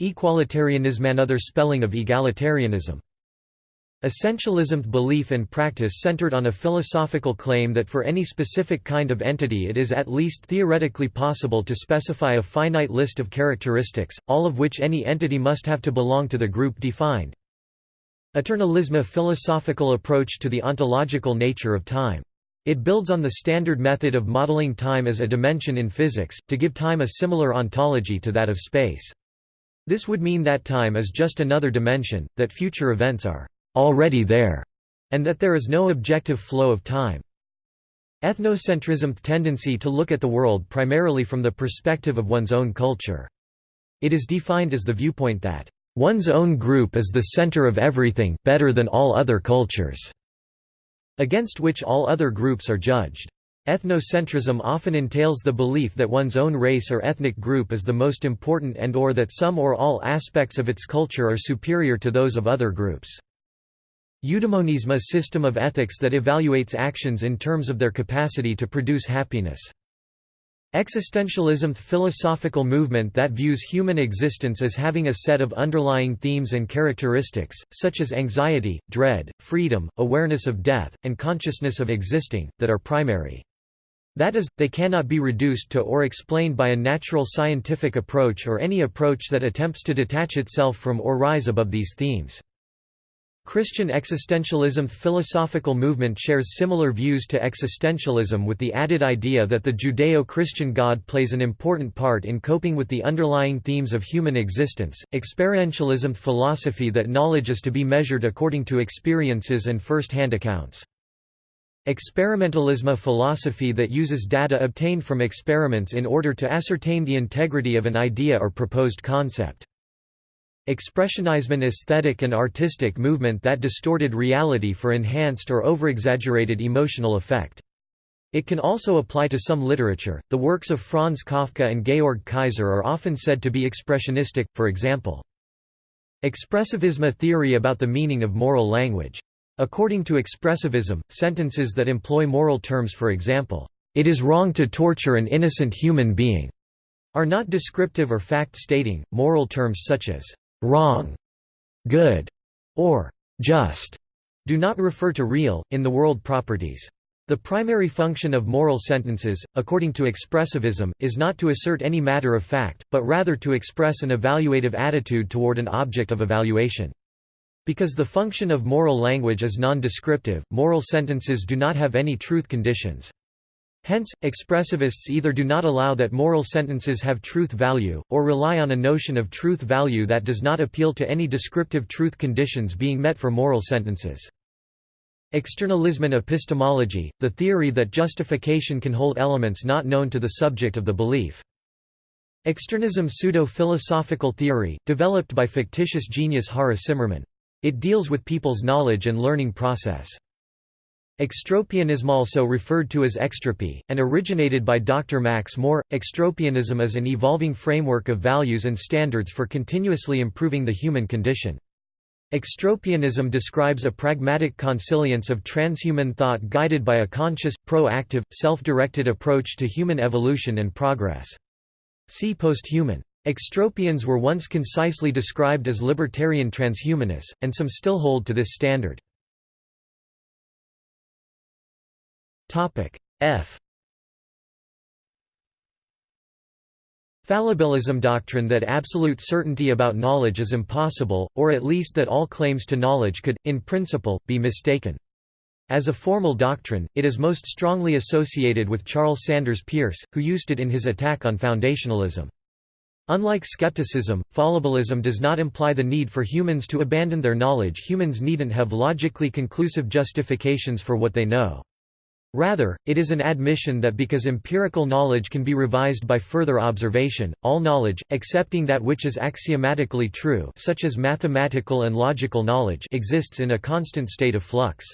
Equalitarianism Another spelling of egalitarianism. Essentialism belief and practice centered on a philosophical claim that for any specific kind of entity it is at least theoretically possible to specify a finite list of characteristics, all of which any entity must have to belong to the group defined. Eternalism A philosophical approach to the ontological nature of time. It builds on the standard method of modeling time as a dimension in physics, to give time a similar ontology to that of space. This would mean that time is just another dimension, that future events are already there, and that there is no objective flow of time. Ethnocentrism tendency to look at the world primarily from the perspective of one's own culture. It is defined as the viewpoint that one's own group is the center of everything better than all other cultures, against which all other groups are judged. Ethnocentrism often entails the belief that one's own race or ethnic group is the most important and or that some or all aspects of its culture are superior to those of other groups. Eudaimonism a system of ethics that evaluates actions in terms of their capacity to produce happiness. Existentialism philosophical movement that views human existence as having a set of underlying themes and characteristics, such as anxiety, dread, freedom, awareness of death, and consciousness of existing, that are primary. That is, they cannot be reduced to or explained by a natural scientific approach or any approach that attempts to detach itself from or rise above these themes. Christian existentialism philosophical movement shares similar views to existentialism with the added idea that the Judeo-Christian God plays an important part in coping with the underlying themes of human existence. Experientialism philosophy that knowledge is to be measured according to experiences and first-hand accounts. Experimentalism philosophy that uses data obtained from experiments in order to ascertain the integrity of an idea or proposed concept. Expressionism aesthetic and artistic movement that distorted reality for enhanced or overexaggerated emotional effect. It can also apply to some literature. The works of Franz Kafka and Georg Kaiser are often said to be expressionistic, for example. Expressivism a theory about the meaning of moral language. According to expressivism, sentences that employ moral terms for example, "'It is wrong to torture an innocent human being' are not descriptive or fact-stating. Moral terms such as "'wrong'", "'good' or "'just' do not refer to real, in the world properties. The primary function of moral sentences, according to expressivism, is not to assert any matter of fact, but rather to express an evaluative attitude toward an object of evaluation. Because the function of moral language is non-descriptive, moral sentences do not have any truth conditions. Hence, expressivists either do not allow that moral sentences have truth value, or rely on a notion of truth value that does not appeal to any descriptive truth conditions being met for moral sentences. Externalism epistemology, the theory that justification can hold elements not known to the subject of the belief. Externism pseudo-philosophical theory, developed by fictitious genius Hara Simmermann. It deals with people's knowledge and learning process. Extropianism also referred to as extropy, and originated by Dr. Max More. Extropianism is an evolving framework of values and standards for continuously improving the human condition. Extropianism describes a pragmatic consilience of transhuman thought guided by a conscious, proactive, self-directed approach to human evolution and progress. See posthuman. Extropians were once concisely described as libertarian transhumanists, and some still hold to this standard. F Fallibilism doctrine that absolute certainty about knowledge is impossible, or at least that all claims to knowledge could, in principle, be mistaken. As a formal doctrine, it is most strongly associated with Charles Sanders Peirce, who used it in his attack on foundationalism. Unlike skepticism, fallibilism does not imply the need for humans to abandon their knowledge humans needn't have logically conclusive justifications for what they know. Rather, it is an admission that because empirical knowledge can be revised by further observation, all knowledge, excepting that which is axiomatically true such as mathematical and logical knowledge exists in a constant state of flux.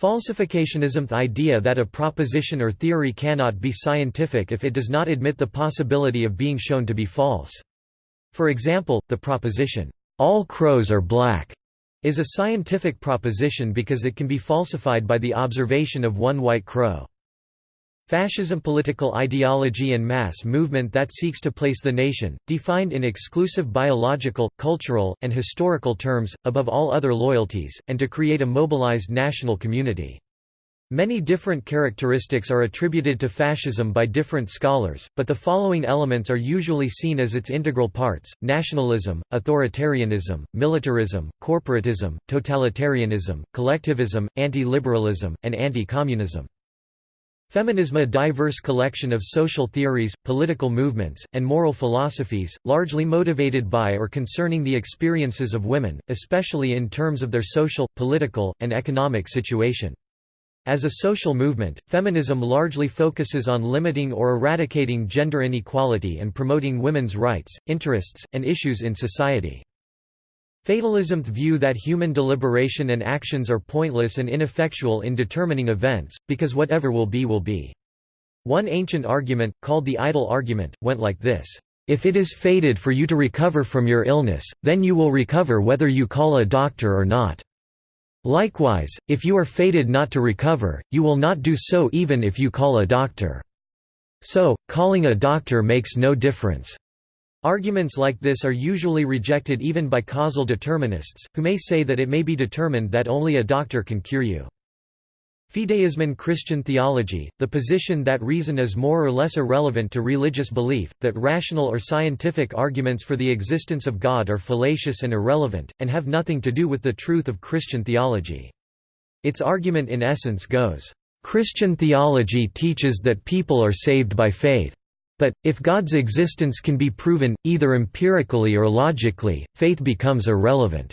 Falsificationism the idea that a proposition or theory cannot be scientific if it does not admit the possibility of being shown to be false. For example, the proposition, "'All crows are black' is a scientific proposition because it can be falsified by the observation of one white crow. Fascism political ideology and mass movement that seeks to place the nation, defined in exclusive biological, cultural, and historical terms, above all other loyalties, and to create a mobilized national community. Many different characteristics are attributed to fascism by different scholars, but the following elements are usually seen as its integral parts, nationalism, authoritarianism, militarism, corporatism, totalitarianism, collectivism, anti-liberalism, and anti-communism. Feminism a diverse collection of social theories, political movements, and moral philosophies, largely motivated by or concerning the experiences of women, especially in terms of their social, political, and economic situation. As a social movement, feminism largely focuses on limiting or eradicating gender inequality and promoting women's rights, interests, and issues in society. Fatalism view that human deliberation and actions are pointless and ineffectual in determining events, because whatever will be will be. One ancient argument, called the idle argument, went like this. If it is fated for you to recover from your illness, then you will recover whether you call a doctor or not. Likewise, if you are fated not to recover, you will not do so even if you call a doctor. So, calling a doctor makes no difference. Arguments like this are usually rejected even by causal determinists, who may say that it may be determined that only a doctor can cure you. Fideism in Christian theology, the position that reason is more or less irrelevant to religious belief, that rational or scientific arguments for the existence of God are fallacious and irrelevant, and have nothing to do with the truth of Christian theology. Its argument in essence goes, "...Christian theology teaches that people are saved by faith. But, if God's existence can be proven, either empirically or logically, faith becomes irrelevant."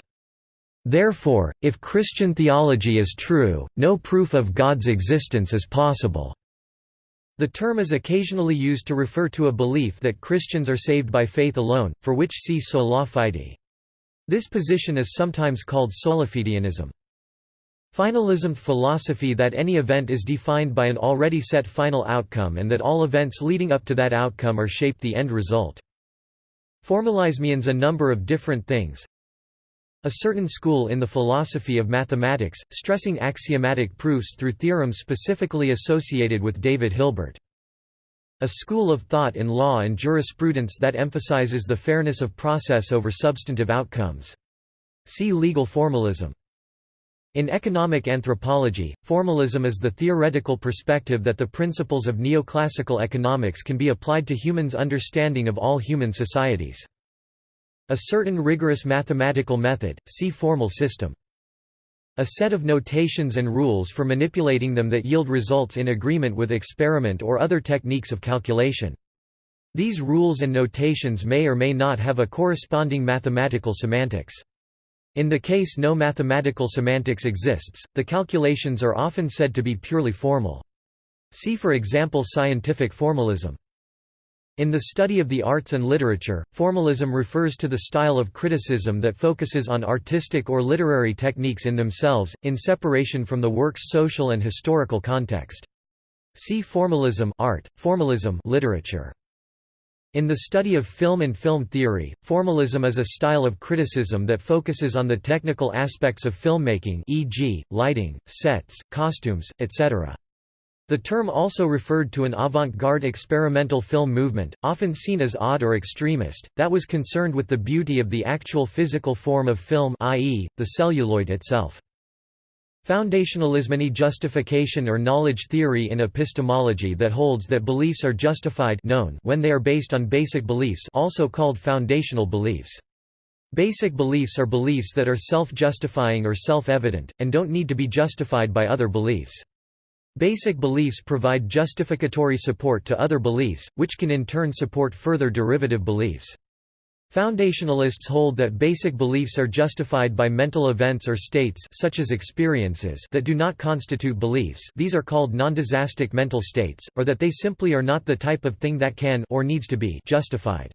Therefore, if Christian theology is true, no proof of God's existence is possible. The term is occasionally used to refer to a belief that Christians are saved by faith alone, for which see sola fide. This position is sometimes called solifidianism. Finalism philosophy that any event is defined by an already set final outcome and that all events leading up to that outcome are shaped the end result. Formalism means a number of different things, a certain school in the philosophy of mathematics, stressing axiomatic proofs through theorems specifically associated with David Hilbert. A school of thought in law and jurisprudence that emphasizes the fairness of process over substantive outcomes. See legal formalism. In economic anthropology, formalism is the theoretical perspective that the principles of neoclassical economics can be applied to humans' understanding of all human societies. A certain rigorous mathematical method, see formal system. A set of notations and rules for manipulating them that yield results in agreement with experiment or other techniques of calculation. These rules and notations may or may not have a corresponding mathematical semantics. In the case no mathematical semantics exists, the calculations are often said to be purely formal. See for example scientific formalism. In the study of the arts and literature, formalism refers to the style of criticism that focuses on artistic or literary techniques in themselves, in separation from the work's social and historical context. See formalism art, formalism literature. In the study of film and film theory, formalism is a style of criticism that focuses on the technical aspects of filmmaking e.g., lighting, sets, costumes, etc. The term also referred to an avant-garde experimental film movement, often seen as odd or extremist, that was concerned with the beauty of the actual physical form of film i.e., the celluloid itself. Foundationalism Any justification or knowledge theory in epistemology that holds that beliefs are justified known when they are based on basic beliefs also called foundational beliefs. Basic beliefs are beliefs that are self-justifying or self-evident, and don't need to be justified by other beliefs. Basic beliefs provide justificatory support to other beliefs, which can in turn support further derivative beliefs. Foundationalists hold that basic beliefs are justified by mental events or states such as experiences that do not constitute beliefs these are called non-doxastic mental states, or that they simply are not the type of thing that can or needs to be justified.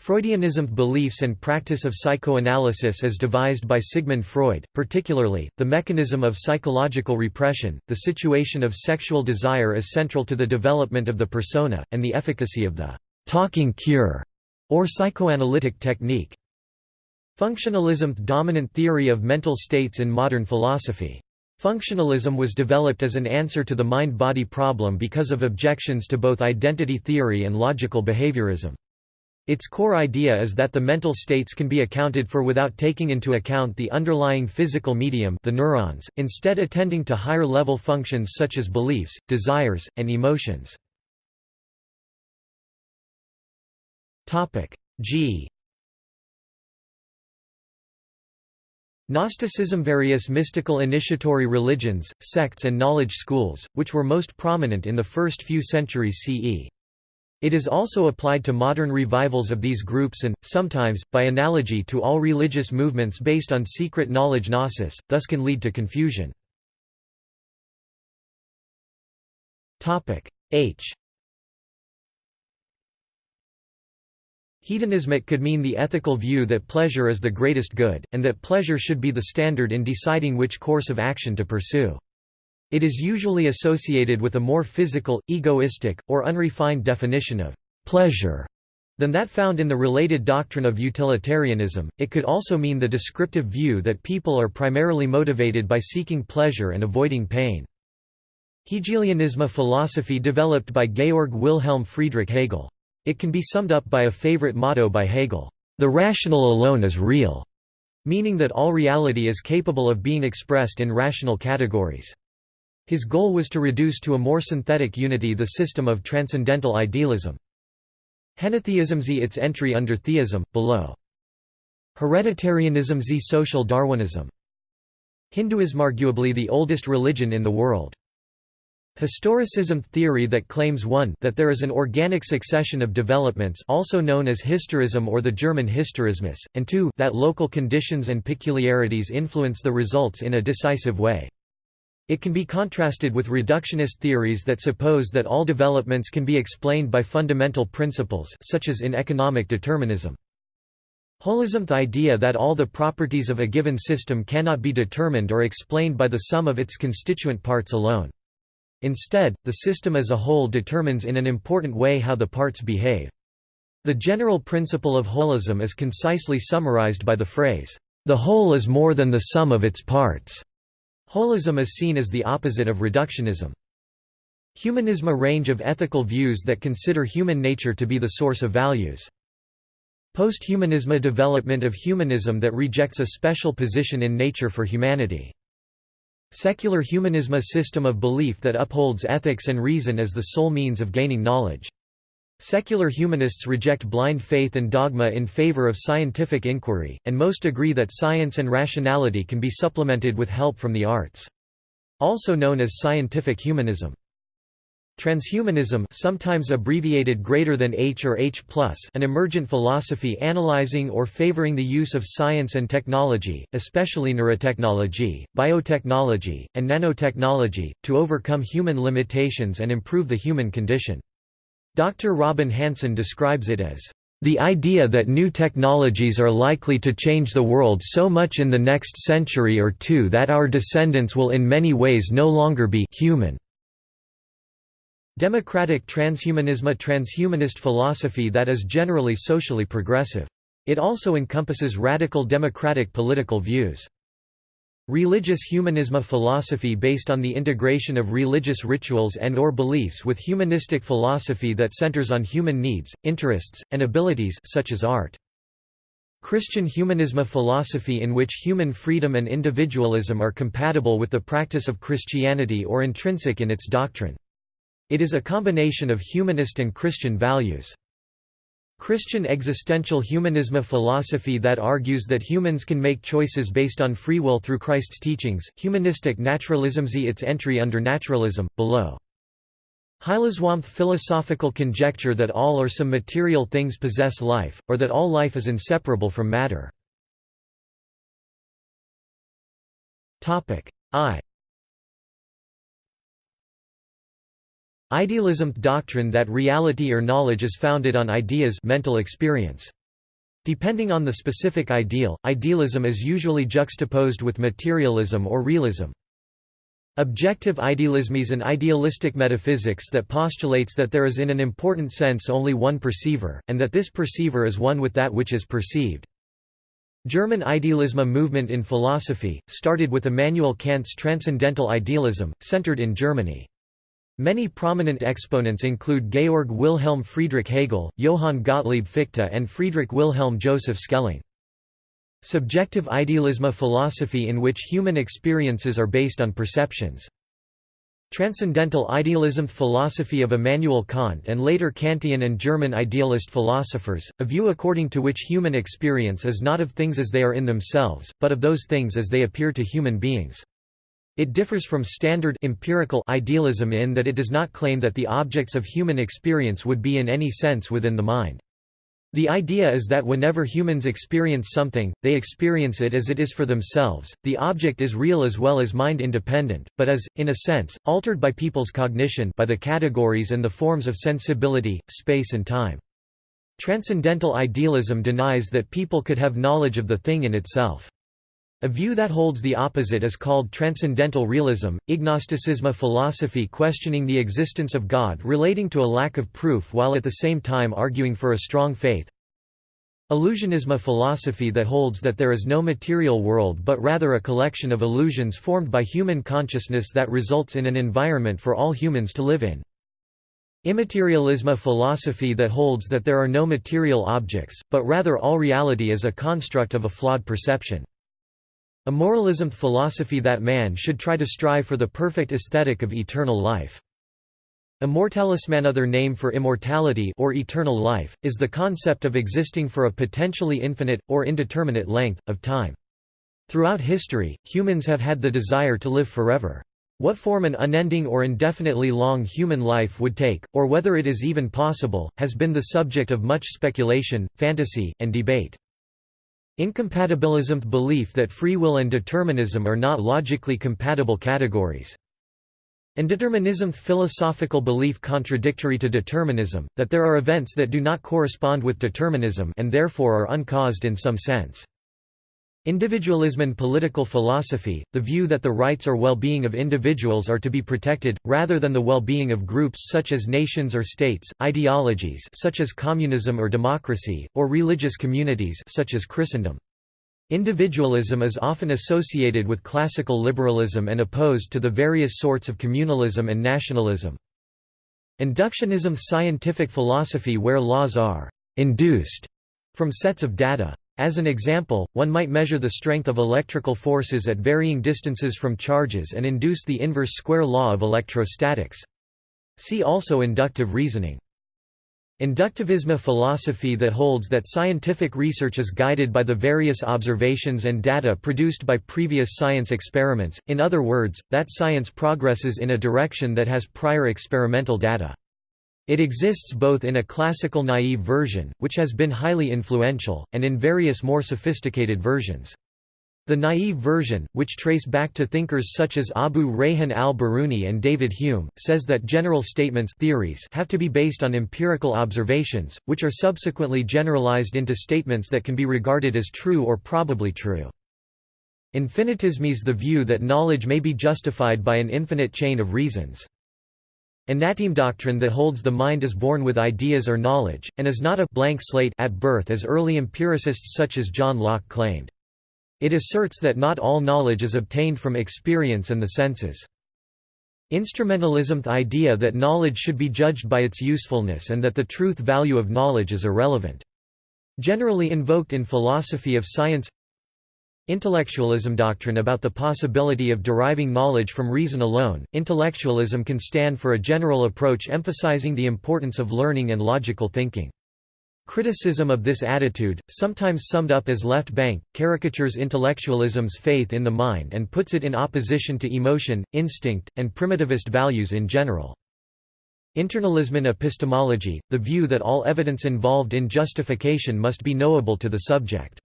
Freudianism beliefs and practice of psychoanalysis as devised by Sigmund Freud, particularly, the mechanism of psychological repression, the situation of sexual desire as central to the development of the persona, and the efficacy of the «talking cure» or psychoanalytic technique. Functionalism – dominant theory of mental states in modern philosophy. Functionalism was developed as an answer to the mind-body problem because of objections to both identity theory and logical behaviorism. Its core idea is that the mental states can be accounted for without taking into account the underlying physical medium the neurons, instead attending to higher-level functions such as beliefs, desires, and emotions. G Gnosticism Various mystical initiatory religions, sects and knowledge schools, which were most prominent in the first few centuries CE. It is also applied to modern revivals of these groups and, sometimes, by analogy to all religious movements based on secret knowledge gnosis, thus can lead to confusion. H Hedonismic could mean the ethical view that pleasure is the greatest good, and that pleasure should be the standard in deciding which course of action to pursue. It is usually associated with a more physical, egoistic, or unrefined definition of pleasure than that found in the related doctrine of utilitarianism. It could also mean the descriptive view that people are primarily motivated by seeking pleasure and avoiding pain. Hegelianism a philosophy developed by Georg Wilhelm Friedrich Hegel. It can be summed up by a favorite motto by Hegel, "...the rational alone is real", meaning that all reality is capable of being expressed in rational categories. His goal was to reduce to a more synthetic unity the system of transcendental idealism. Henotheism z its entry under theism, below. Hereditarianism z social Darwinism. Hinduism arguably the oldest religion in the world. Historicism theory that claims 1 that there is an organic succession of developments also known as historism or the German Historismus, and 2 that local conditions and peculiarities influence the results in a decisive way. It can be contrasted with reductionist theories that suppose that all developments can be explained by fundamental principles such as in economic determinism. Holism the idea that all the properties of a given system cannot be determined or explained by the sum of its constituent parts alone. Instead, the system as a whole determines in an important way how the parts behave. The general principle of holism is concisely summarized by the phrase, "...the whole is more than the sum of its parts." Holism is seen as the opposite of reductionism. Humanism a range of ethical views that consider human nature to be the source of values. Posthumanism a development of humanism that rejects a special position in nature for humanity. Secular humanism a system of belief that upholds ethics and reason as the sole means of gaining knowledge. Secular humanists reject blind faith and dogma in favor of scientific inquiry, and most agree that science and rationality can be supplemented with help from the arts. Also known as scientific humanism. Transhumanism sometimes abbreviated greater than H or H+, an emergent philosophy analyzing or favoring the use of science and technology, especially neurotechnology, biotechnology, and nanotechnology, to overcome human limitations and improve the human condition. Dr. Robin Hanson describes it as the idea that new technologies are likely to change the world so much in the next century or two that our descendants will in many ways no longer be human. Democratic transhumanism A transhumanist philosophy that is generally socially progressive. It also encompasses radical democratic political views. Religious humanism A philosophy based on the integration of religious rituals and or beliefs with humanistic philosophy that centers on human needs, interests, and abilities such as art. Christian humanism A philosophy in which human freedom and individualism are compatible with the practice of Christianity or intrinsic in its doctrine. It is a combination of humanist and Christian values. Christian existential humanism a philosophy that argues that humans can make choices based on free will through Christ's teachings, humanistic naturalism z its entry under naturalism, below. Hylozoism philosophical conjecture that all or some material things possess life, or that all life is inseparable from matter. I Idealism doctrine that reality or knowledge is founded on ideas mental experience. Depending on the specific ideal, idealism is usually juxtaposed with materialism or realism. Objective idealism is an idealistic metaphysics that postulates that there is in an important sense only one perceiver, and that this perceiver is one with that which is perceived. German idealism movement in philosophy, started with Immanuel Kant's transcendental idealism, centered in Germany. Many prominent exponents include Georg Wilhelm Friedrich Hegel, Johann Gottlieb Fichte and Friedrich Wilhelm Joseph Schelling. Subjective idealism a philosophy in which human experiences are based on perceptions. Transcendental idealism philosophy of Immanuel Kant and later Kantian and German idealist philosophers, a view according to which human experience is not of things as they are in themselves, but of those things as they appear to human beings. It differs from standard empirical idealism in that it does not claim that the objects of human experience would be in any sense within the mind. The idea is that whenever humans experience something, they experience it as it is for themselves, the object is real as well as mind-independent, but is, in a sense, altered by people's cognition by the categories and the forms of sensibility, space and time. Transcendental idealism denies that people could have knowledge of the thing in itself. A view that holds the opposite is called transcendental realism, ignosticism a philosophy questioning the existence of God relating to a lack of proof while at the same time arguing for a strong faith. Illusionism a philosophy that holds that there is no material world but rather a collection of illusions formed by human consciousness that results in an environment for all humans to live in. Immaterialism a philosophy that holds that there are no material objects, but rather all reality is a construct of a flawed perception. A moralism philosophy that man should try to strive for the perfect aesthetic of eternal life. Immortalism another name for immortality or eternal life, is the concept of existing for a potentially infinite, or indeterminate length, of time. Throughout history, humans have had the desire to live forever. What form an unending or indefinitely long human life would take, or whether it is even possible, has been the subject of much speculation, fantasy, and debate. Incompatibilism belief that free will and determinism are not logically compatible categories. Indeterminism philosophical belief contradictory to determinism, that there are events that do not correspond with determinism and therefore are uncaused in some sense. Individualism and political philosophy, the view that the rights or well-being of individuals are to be protected, rather than the well-being of groups such as nations or states, ideologies such as communism or democracy, or religious communities such as Christendom. Individualism is often associated with classical liberalism and opposed to the various sorts of communalism and nationalism. Inductionism scientific philosophy where laws are «induced» from sets of data. As an example, one might measure the strength of electrical forces at varying distances from charges and induce the inverse square law of electrostatics. See also inductive reasoning. Inductivism a philosophy that holds that scientific research is guided by the various observations and data produced by previous science experiments, in other words, that science progresses in a direction that has prior experimental data. It exists both in a classical naive version, which has been highly influential, and in various more sophisticated versions. The naive version, which trace back to thinkers such as Abu Rayhan al-Biruni and David Hume, says that general statements theories have to be based on empirical observations, which are subsequently generalized into statements that can be regarded as true or probably true. Infinitism is the view that knowledge may be justified by an infinite chain of reasons. Innatism doctrine that holds the mind is born with ideas or knowledge, and is not a blank slate at birth as early empiricists such as John Locke claimed. It asserts that not all knowledge is obtained from experience and the senses. Instrumentalism the idea that knowledge should be judged by its usefulness and that the truth value of knowledge is irrelevant. Generally invoked in philosophy of science Intellectualism doctrine about the possibility of deriving knowledge from reason alone. Intellectualism can stand for a general approach emphasizing the importance of learning and logical thinking. Criticism of this attitude, sometimes summed up as left bank, caricatures intellectualism's faith in the mind and puts it in opposition to emotion, instinct, and primitivist values in general. Internalism in epistemology, the view that all evidence involved in justification must be knowable to the subject.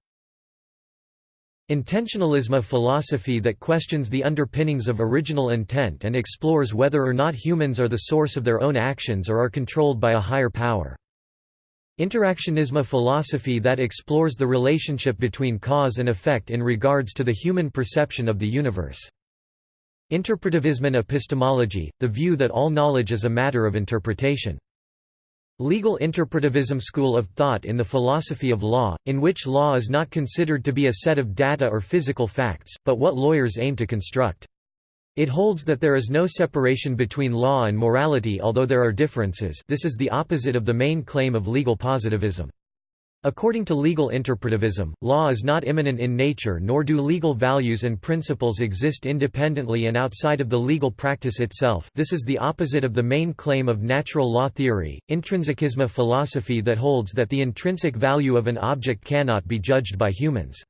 Intentionalism a philosophy that questions the underpinnings of original intent and explores whether or not humans are the source of their own actions or are controlled by a higher power. Interactionism a philosophy that explores the relationship between cause and effect in regards to the human perception of the universe. Interpretivism an epistemology, the view that all knowledge is a matter of interpretation. Legal interpretivism school of thought in the philosophy of law, in which law is not considered to be a set of data or physical facts, but what lawyers aim to construct. It holds that there is no separation between law and morality although there are differences this is the opposite of the main claim of legal positivism. According to legal interpretivism, law is not immanent in nature nor do legal values and principles exist independently and outside of the legal practice itself this is the opposite of the main claim of natural law theory, intrinsicism philosophy that holds that the intrinsic value of an object cannot be judged by humans.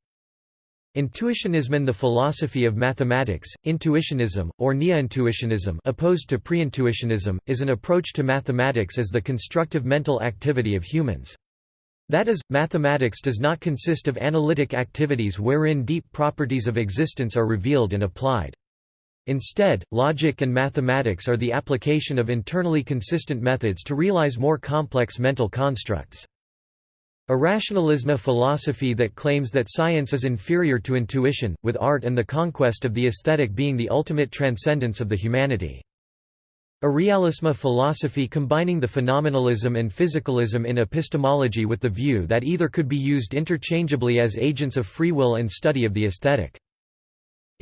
Intuitionism in the philosophy of mathematics, intuitionism, or neo-intuitionism opposed to pre-intuitionism, is an approach to mathematics as the constructive mental activity of humans. That is, mathematics does not consist of analytic activities wherein deep properties of existence are revealed and applied. Instead, logic and mathematics are the application of internally consistent methods to realize more complex mental constructs. A philosophy that claims that science is inferior to intuition, with art and the conquest of the aesthetic being the ultimate transcendence of the humanity. Irrealism philosophy combining the phenomenalism and physicalism in epistemology with the view that either could be used interchangeably as agents of free will and study of the aesthetic.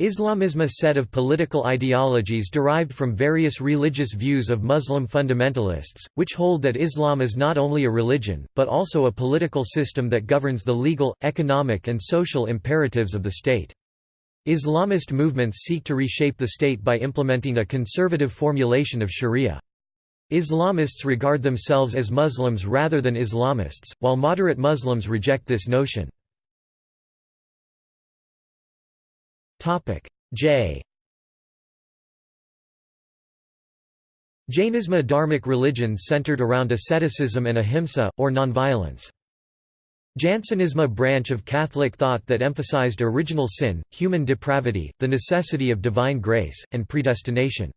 Islamism a set of political ideologies derived from various religious views of Muslim fundamentalists, which hold that Islam is not only a religion, but also a political system that governs the legal, economic and social imperatives of the state. Islamist movements seek to reshape the state by implementing a conservative formulation of sharia. Islamists regard themselves as Muslims rather than Islamists, while moderate Muslims reject this notion. J Jainism a dharmic religion centered around asceticism and ahimsa, or nonviolence. Jansenism a branch of Catholic thought that emphasized original sin, human depravity, the necessity of divine grace, and predestination.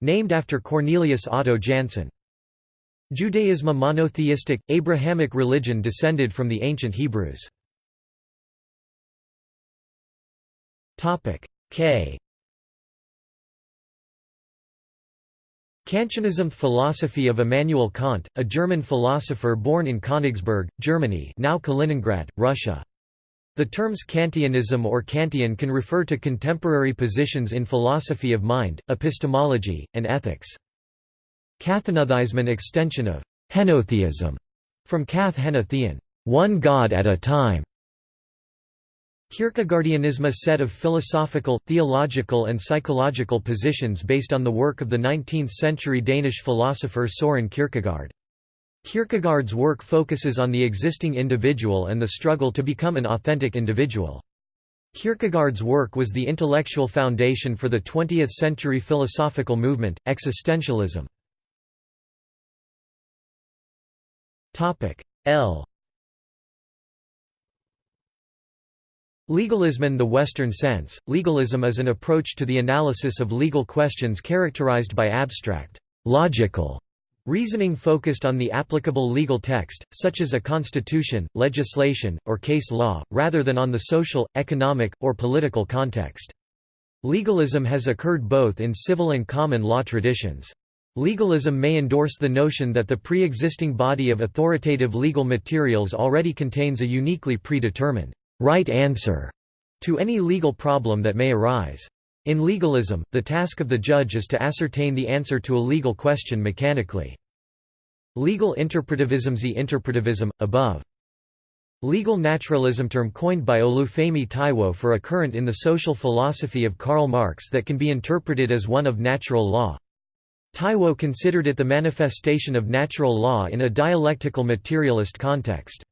Named after Cornelius Otto Jansen. Judaism a monotheistic, Abrahamic religion descended from the ancient Hebrews. K Kantianism philosophy of Immanuel Kant, a German philosopher born in Königsberg, Germany now Kaliningrad, Russia. The terms Kantianism or Kantian can refer to contemporary positions in philosophy of mind, epistemology, and ethics. Kathenotheism an extension of henotheism, from kath henotheon, one god at a time, Kierkegaardianism a set of philosophical, theological and psychological positions based on the work of the 19th-century Danish philosopher Soren Kierkegaard. Kierkegaard's work focuses on the existing individual and the struggle to become an authentic individual. Kierkegaard's work was the intellectual foundation for the 20th-century philosophical movement, existentialism. L Legalism in the Western sense, legalism is an approach to the analysis of legal questions characterized by abstract, logical reasoning focused on the applicable legal text, such as a constitution, legislation, or case law, rather than on the social, economic, or political context. Legalism has occurred both in civil and common law traditions. Legalism may endorse the notion that the pre-existing body of authoritative legal materials already contains a uniquely predetermined right answer to any legal problem that may arise. In legalism, the task of the judge is to ascertain the answer to a legal question mechanically. Legal interpretivism Z interpretivism, above. Legal naturalism term coined by Olufemi Taiwo for a current in the social philosophy of Karl Marx that can be interpreted as one of natural law. Taiwo considered it the manifestation of natural law in a dialectical materialist context.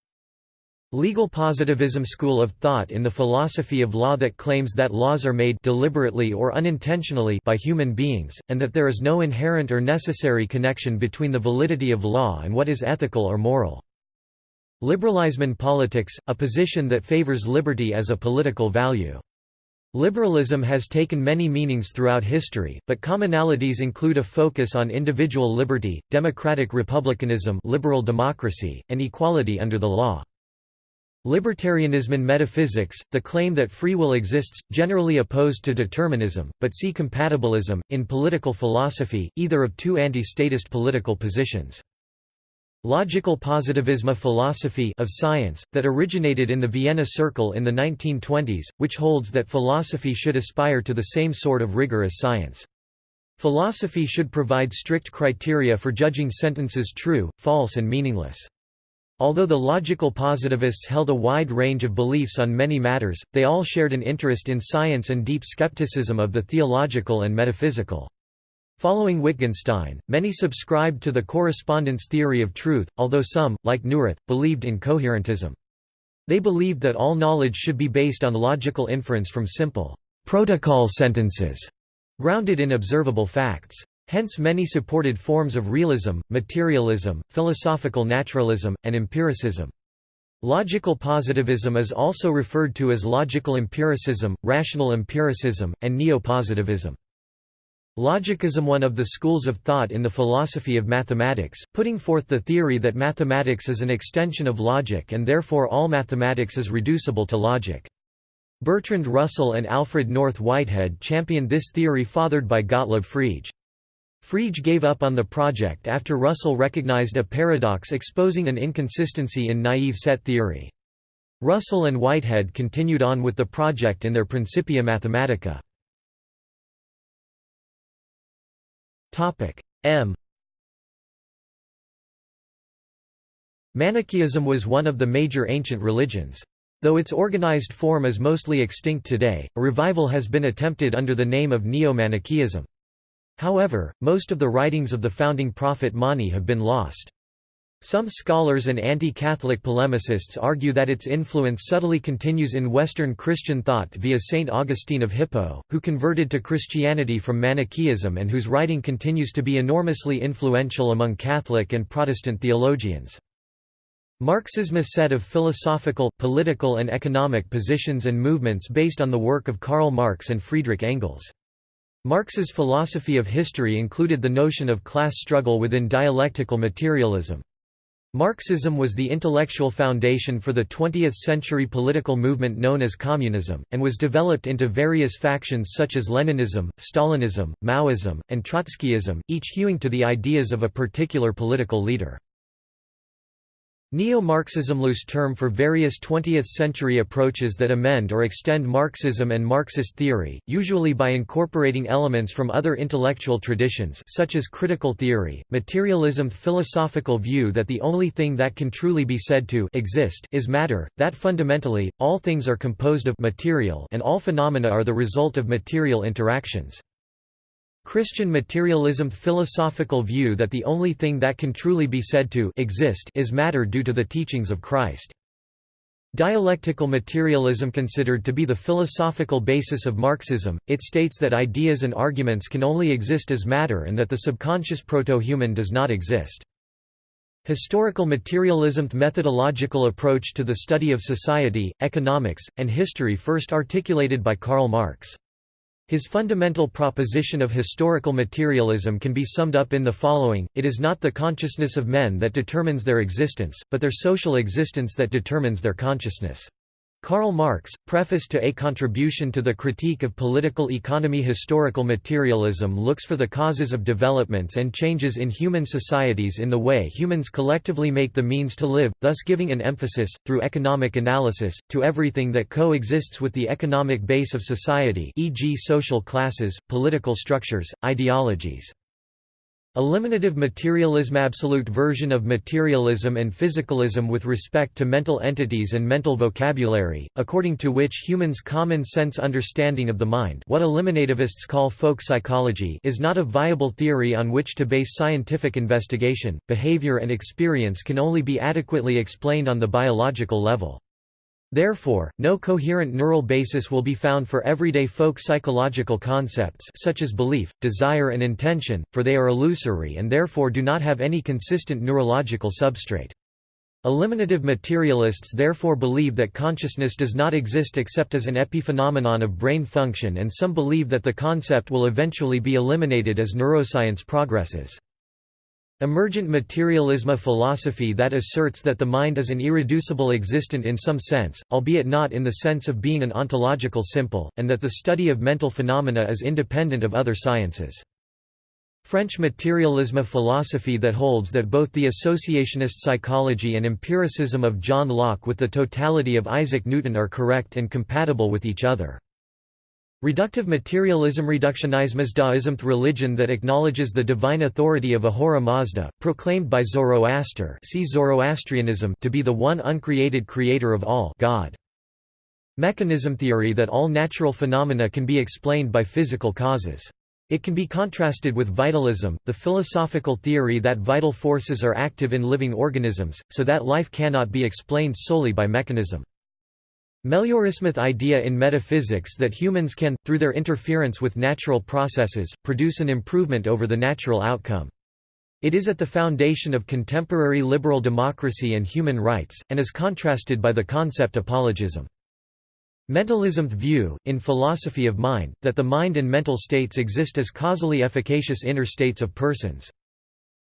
Legal positivism school of thought in the philosophy of law that claims that laws are made deliberately or unintentionally by human beings, and that there is no inherent or necessary connection between the validity of law and what is ethical or moral. Liberalism politics, a position that favors liberty as a political value. Liberalism has taken many meanings throughout history, but commonalities include a focus on individual liberty, democratic republicanism liberal democracy, and equality under the law. Libertarianism in metaphysics, the claim that free will exists, generally opposed to determinism, but see compatibilism, in political philosophy, either of two anti-statist political positions. Logical positivism a philosophy of science, that originated in the Vienna Circle in the 1920s, which holds that philosophy should aspire to the same sort of rigor as science. Philosophy should provide strict criteria for judging sentences true, false and meaningless. Although the logical positivists held a wide range of beliefs on many matters, they all shared an interest in science and deep skepticism of the theological and metaphysical. Following Wittgenstein, many subscribed to the correspondence theory of truth, although some, like Neurath, believed in coherentism. They believed that all knowledge should be based on logical inference from simple protocol sentences, grounded in observable facts. Hence many supported forms of realism, materialism, philosophical naturalism, and empiricism. Logical positivism is also referred to as logical empiricism, rational empiricism, and neo-positivism. Logicism one of the schools of thought in the philosophy of mathematics, putting forth the theory that mathematics is an extension of logic and therefore all mathematics is reducible to logic. Bertrand Russell and Alfred North Whitehead championed this theory fathered by Gottlob Frege. Frege gave up on the project after Russell recognized a paradox exposing an inconsistency in naive set theory. Russell and Whitehead continued on with the project in their Principia Mathematica. M Manichaeism was one of the major ancient religions. Though its organized form is mostly extinct today, a revival has been attempted under the name of Neo-Manichaeism. However, most of the writings of the founding prophet Mani have been lost. Some scholars and anti-Catholic polemicists argue that its influence subtly continues in Western Christian thought via Saint Augustine of Hippo, who converted to Christianity from Manichaeism and whose writing continues to be enormously influential among Catholic and Protestant theologians. Marxism a set of philosophical, political and economic positions and movements based on the work of Karl Marx and Friedrich Engels. Marx's philosophy of history included the notion of class struggle within dialectical materialism. Marxism was the intellectual foundation for the 20th-century political movement known as communism, and was developed into various factions such as Leninism, Stalinism, Maoism, and Trotskyism, each hewing to the ideas of a particular political leader. Neo-Marxism loose term for various 20th-century approaches that amend or extend Marxism and Marxist theory, usually by incorporating elements from other intellectual traditions such as critical theory, materialism philosophical view that the only thing that can truly be said to exist is matter, that fundamentally, all things are composed of material and all phenomena are the result of material interactions. Christian materialism philosophical view that the only thing that can truly be said to exist is matter due to the teachings of Christ. Dialectical materialism considered to be the philosophical basis of Marxism, it states that ideas and arguments can only exist as matter and that the subconscious proto-human does not exist. Historical materialism methodological approach to the study of society, economics, and history first articulated by Karl Marx. His fundamental proposition of historical materialism can be summed up in the following, it is not the consciousness of men that determines their existence, but their social existence that determines their consciousness. Karl Marx, preface to A Contribution to the Critique of Political Economy Historical materialism looks for the causes of developments and changes in human societies in the way humans collectively make the means to live, thus giving an emphasis, through economic analysis, to everything that coexists with the economic base of society e.g. social classes, political structures, ideologies. Eliminative materialism Absolute version of materialism and physicalism with respect to mental entities and mental vocabulary, according to which humans' common sense understanding of the mind what eliminativists call folk psychology is not a viable theory on which to base scientific investigation, behavior and experience can only be adequately explained on the biological level. Therefore, no coherent neural basis will be found for everyday folk psychological concepts such as belief, desire and intention, for they are illusory and therefore do not have any consistent neurological substrate. Eliminative materialists therefore believe that consciousness does not exist except as an epiphenomenon of brain function and some believe that the concept will eventually be eliminated as neuroscience progresses. Emergent materialism a philosophy that asserts that the mind is an irreducible existent in some sense, albeit not in the sense of being an ontological simple, and that the study of mental phenomena is independent of other sciences. French materialism a philosophy that holds that both the associationist psychology and empiricism of John Locke with the totality of Isaac Newton are correct and compatible with each other. Reductive materialism Reductionism Mazdaism religion that acknowledges the divine authority of Ahura Mazda, proclaimed by Zoroaster see Zoroastrianism to be the one uncreated creator of all God. Mechanism theory that all natural phenomena can be explained by physical causes. It can be contrasted with vitalism, the philosophical theory that vital forces are active in living organisms, so that life cannot be explained solely by mechanism. Meliorismeth idea in metaphysics that humans can, through their interference with natural processes, produce an improvement over the natural outcome. It is at the foundation of contemporary liberal democracy and human rights, and is contrasted by the concept apologism. Mentalism's view, in philosophy of mind, that the mind and mental states exist as causally efficacious inner states of persons.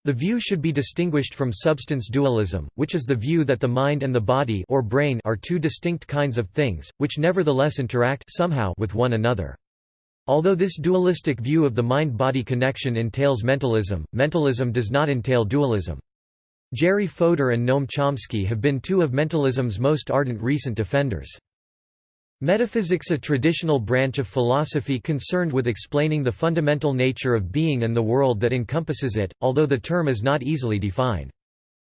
The view should be distinguished from substance dualism, which is the view that the mind and the body or brain are two distinct kinds of things, which nevertheless interact somehow with one another. Although this dualistic view of the mind-body connection entails mentalism, mentalism does not entail dualism. Jerry Fodor and Noam Chomsky have been two of mentalism's most ardent recent defenders. Metaphysics a traditional branch of philosophy concerned with explaining the fundamental nature of being and the world that encompasses it, although the term is not easily defined.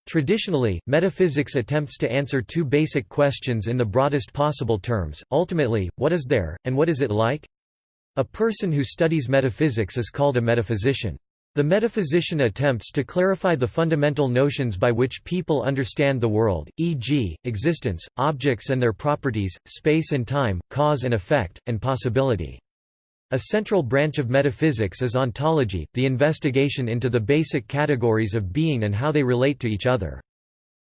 Traditionally, metaphysics attempts to answer two basic questions in the broadest possible terms, ultimately, what is there, and what is it like? A person who studies metaphysics is called a metaphysician. The metaphysician attempts to clarify the fundamental notions by which people understand the world, e.g., existence, objects and their properties, space and time, cause and effect, and possibility. A central branch of metaphysics is ontology, the investigation into the basic categories of being and how they relate to each other.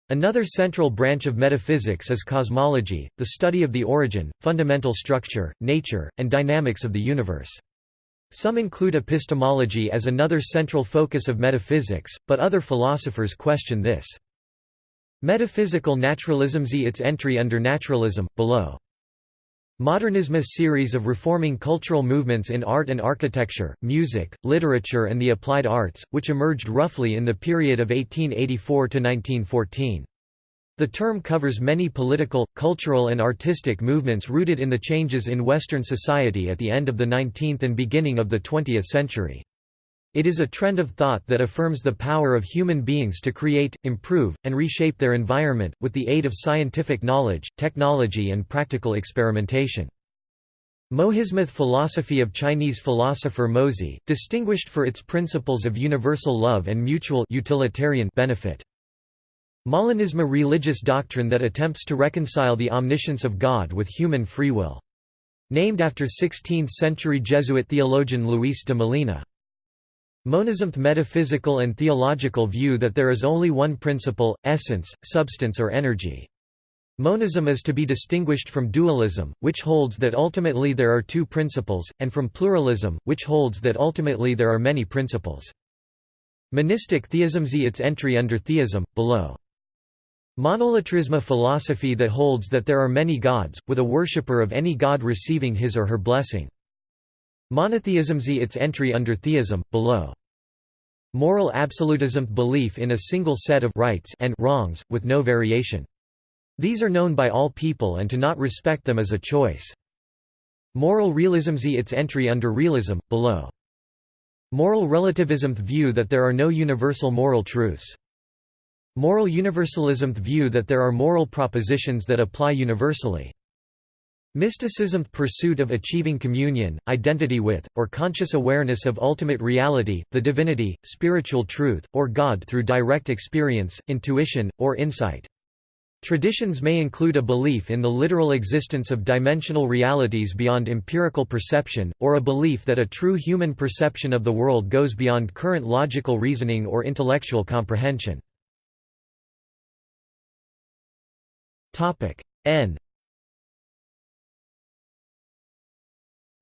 Another central branch of metaphysics is cosmology, the study of the origin, fundamental structure, nature, and dynamics of the universe. Some include epistemology as another central focus of metaphysics, but other philosophers question this. Metaphysical naturalism see its entry under naturalism, below. Modernism a series of reforming cultural movements in art and architecture, music, literature and the applied arts, which emerged roughly in the period of 1884 to 1914. The term covers many political, cultural and artistic movements rooted in the changes in Western society at the end of the 19th and beginning of the 20th century. It is a trend of thought that affirms the power of human beings to create, improve, and reshape their environment, with the aid of scientific knowledge, technology and practical experimentation. Mohismeth philosophy of Chinese philosopher Mozi, distinguished for its principles of universal love and mutual utilitarian benefit. Molinism a religious doctrine that attempts to reconcile the omniscience of God with human free will. Named after 16th-century Jesuit theologian Luis de Molina. Monism metaphysical and theological view that there is only one principle, essence, substance or energy. Monism is to be distinguished from dualism, which holds that ultimately there are two principles, and from pluralism, which holds that ultimately there are many principles. Monistic theism see its entry under theism, below. Monolatrism a philosophy that holds that there are many gods, with a worshipper of any god receiving his or her blessing. Monotheism z its entry under theism, below. Moral absolutism belief in a single set of rights and wrongs, with no variation. These are known by all people and to not respect them is a choice. Moral realism z its entry under realism, below. Moral relativism view that there are no universal moral truths. Moral universalism view that there are moral propositions that apply universally. Mysticism pursuit of achieving communion, identity with, or conscious awareness of ultimate reality, the divinity, spiritual truth, or God through direct experience, intuition, or insight. Traditions may include a belief in the literal existence of dimensional realities beyond empirical perception, or a belief that a true human perception of the world goes beyond current logical reasoning or intellectual comprehension. N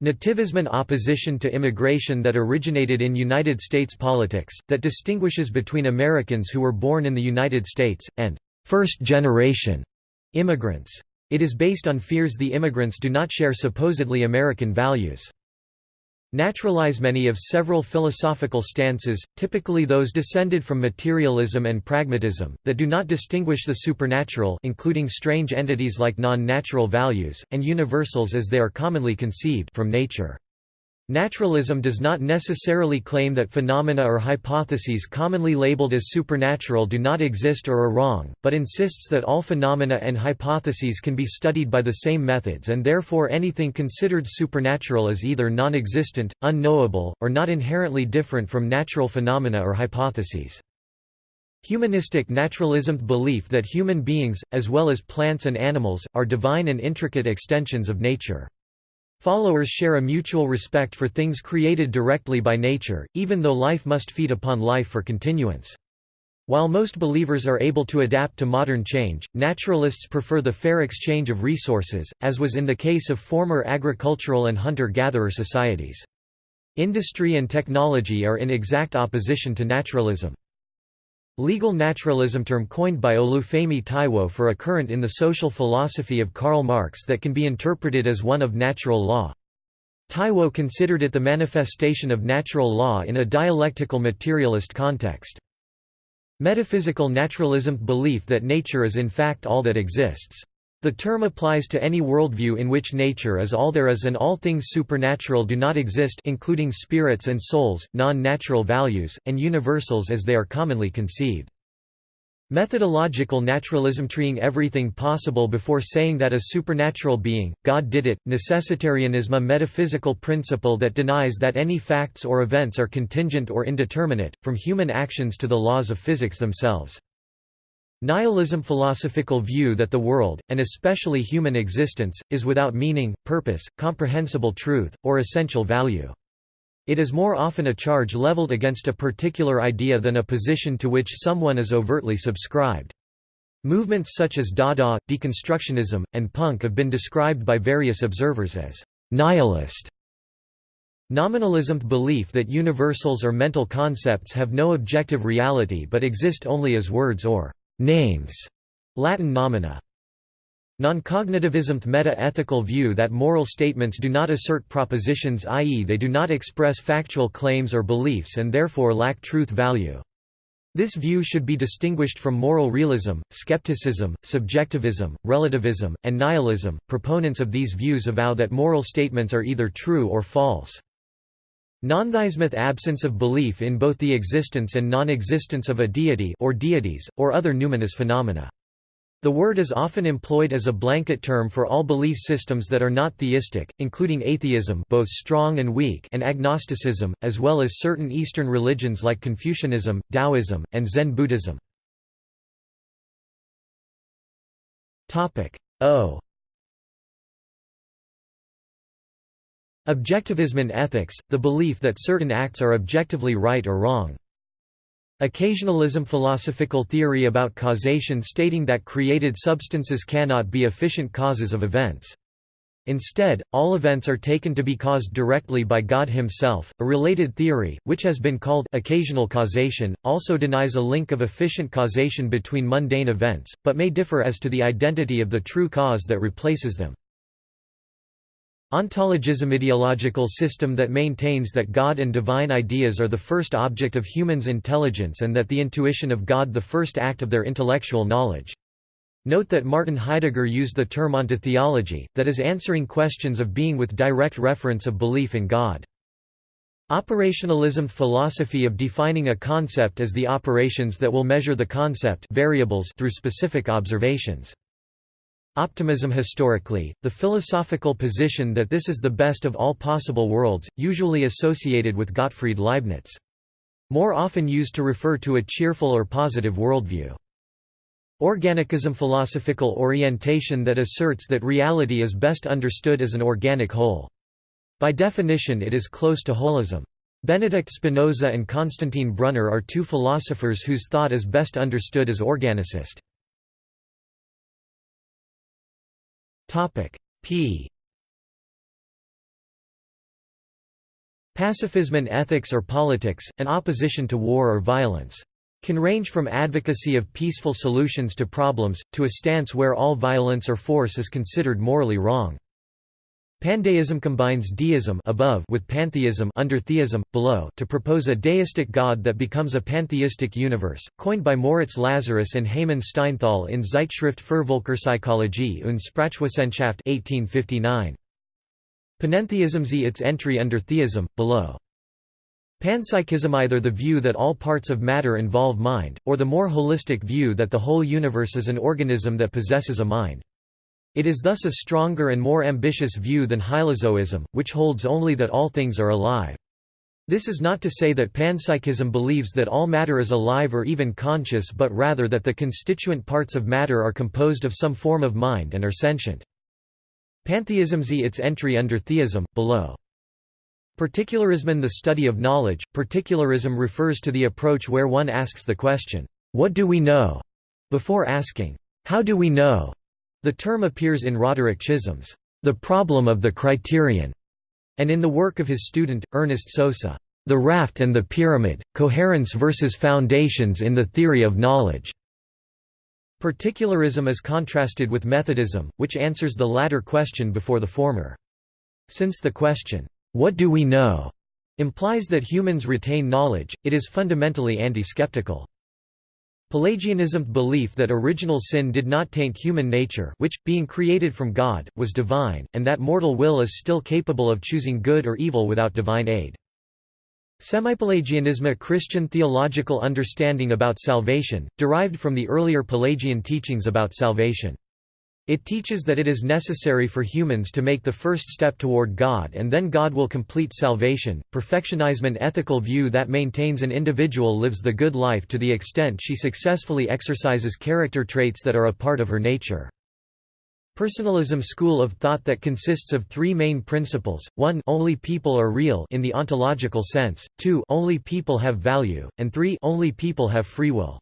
Nativism opposition to immigration that originated in United States politics, that distinguishes between Americans who were born in the United States, and first-generation immigrants. It is based on fears the immigrants do not share supposedly American values. Naturalism any of several philosophical stances, typically those descended from materialism and pragmatism, that do not distinguish the supernatural including strange entities like non-natural values, and universals as they are commonly conceived from nature. Naturalism does not necessarily claim that phenomena or hypotheses commonly labeled as supernatural do not exist or are wrong, but insists that all phenomena and hypotheses can be studied by the same methods and therefore anything considered supernatural is either non-existent, unknowable, or not inherently different from natural phenomena or hypotheses. Humanistic naturalism belief that human beings, as well as plants and animals, are divine and intricate extensions of nature. Followers share a mutual respect for things created directly by nature, even though life must feed upon life for continuance. While most believers are able to adapt to modern change, naturalists prefer the fair exchange of resources, as was in the case of former agricultural and hunter-gatherer societies. Industry and technology are in exact opposition to naturalism. Legal naturalism term coined by Olufemi Taiwo for a current in the social philosophy of Karl Marx that can be interpreted as one of natural law. Taiwo considered it the manifestation of natural law in a dialectical materialist context. Metaphysical naturalism belief that nature is in fact all that exists. The term applies to any worldview in which nature is all there is and all things supernatural do not exist including spirits and souls, non-natural values, and universals as they are commonly conceived. Methodological naturalism treating everything possible before saying that a supernatural being, God did it, necessitarianism a metaphysical principle that denies that any facts or events are contingent or indeterminate, from human actions to the laws of physics themselves. Nihilism philosophical view that the world, and especially human existence, is without meaning, purpose, comprehensible truth, or essential value. It is more often a charge leveled against a particular idea than a position to which someone is overtly subscribed. Movements such as Dada, deconstructionism, and punk have been described by various observers as nihilist. Nominalism belief that universals or mental concepts have no objective reality but exist only as words or names, Latin nomina. Noncognitivism meta-ethical view that moral statements do not assert propositions i.e. they do not express factual claims or beliefs and therefore lack truth value. This view should be distinguished from moral realism, skepticism, subjectivism, relativism, and nihilism. Proponents of these views avow that moral statements are either true or false. Nontheismeth absence of belief in both the existence and non-existence of a deity or deities, or other numinous phenomena. The word is often employed as a blanket term for all belief systems that are not theistic, including atheism both strong and weak and agnosticism, as well as certain Eastern religions like Confucianism, Taoism, and Zen Buddhism. O Objectivism in ethics, the belief that certain acts are objectively right or wrong. Occasionalism philosophical theory about causation stating that created substances cannot be efficient causes of events. Instead, all events are taken to be caused directly by God himself. A related theory, which has been called occasional causation, also denies a link of efficient causation between mundane events, but may differ as to the identity of the true cause that replaces them. Ontologism ideological system that maintains that God and divine ideas are the first object of humans' intelligence and that the intuition of God the first act of their intellectual knowledge. Note that Martin Heidegger used the term ontotheology, that is answering questions of being with direct reference of belief in God. Operationalism philosophy of defining a concept as the operations that will measure the concept variables through specific observations. Optimism historically, the philosophical position that this is the best of all possible worlds, usually associated with Gottfried Leibniz. More often used to refer to a cheerful or positive worldview. Organicism philosophical orientation that asserts that reality is best understood as an organic whole. By definition it is close to holism. Benedict Spinoza and Constantin Brunner are two philosophers whose thought is best understood as organicist. P Pacifism and ethics or politics, an opposition to war or violence. Can range from advocacy of peaceful solutions to problems, to a stance where all violence or force is considered morally wrong. Pandeism combines deism above with pantheism under theism, below to propose a deistic god that becomes a pantheistic universe, coined by Moritz Lazarus and Heymann Steinthal in Zeitschrift für Völkerpsychologie und Sprachwissenschaft 1859. Panentheism z its entry under theism, below. Panpsychism either the view that all parts of matter involve mind, or the more holistic view that the whole universe is an organism that possesses a mind. It is thus a stronger and more ambitious view than hylozoism, which holds only that all things are alive. This is not to say that panpsychism believes that all matter is alive or even conscious but rather that the constituent parts of matter are composed of some form of mind and are sentient. Pantheism z its entry under theism, below. Particularism the study of knowledge, particularism refers to the approach where one asks the question, "'What do we know?' before asking, "'How do we know?' The term appears in Roderick Chisholm's The Problem of the Criterion, and in the work of his student, Ernest Sosa, The Raft and the Pyramid, Coherence versus Foundations in the Theory of Knowledge. Particularism is contrasted with Methodism, which answers the latter question before the former. Since the question, "'What do we know?' implies that humans retain knowledge, it is fundamentally anti-skeptical. Pelagianism belief that original sin did not taint human nature which, being created from God, was divine, and that mortal will is still capable of choosing good or evil without divine aid. Semipelagianism a Christian theological understanding about salvation, derived from the earlier Pelagian teachings about salvation. It teaches that it is necessary for humans to make the first step toward God and then God will complete salvation. Perfectionism ethical view that maintains an individual lives the good life to the extent she successfully exercises character traits that are a part of her nature. Personalism school of thought that consists of three main principles, 1 only people are real in the ontological sense, 2 only people have value, and 3 only people have free will.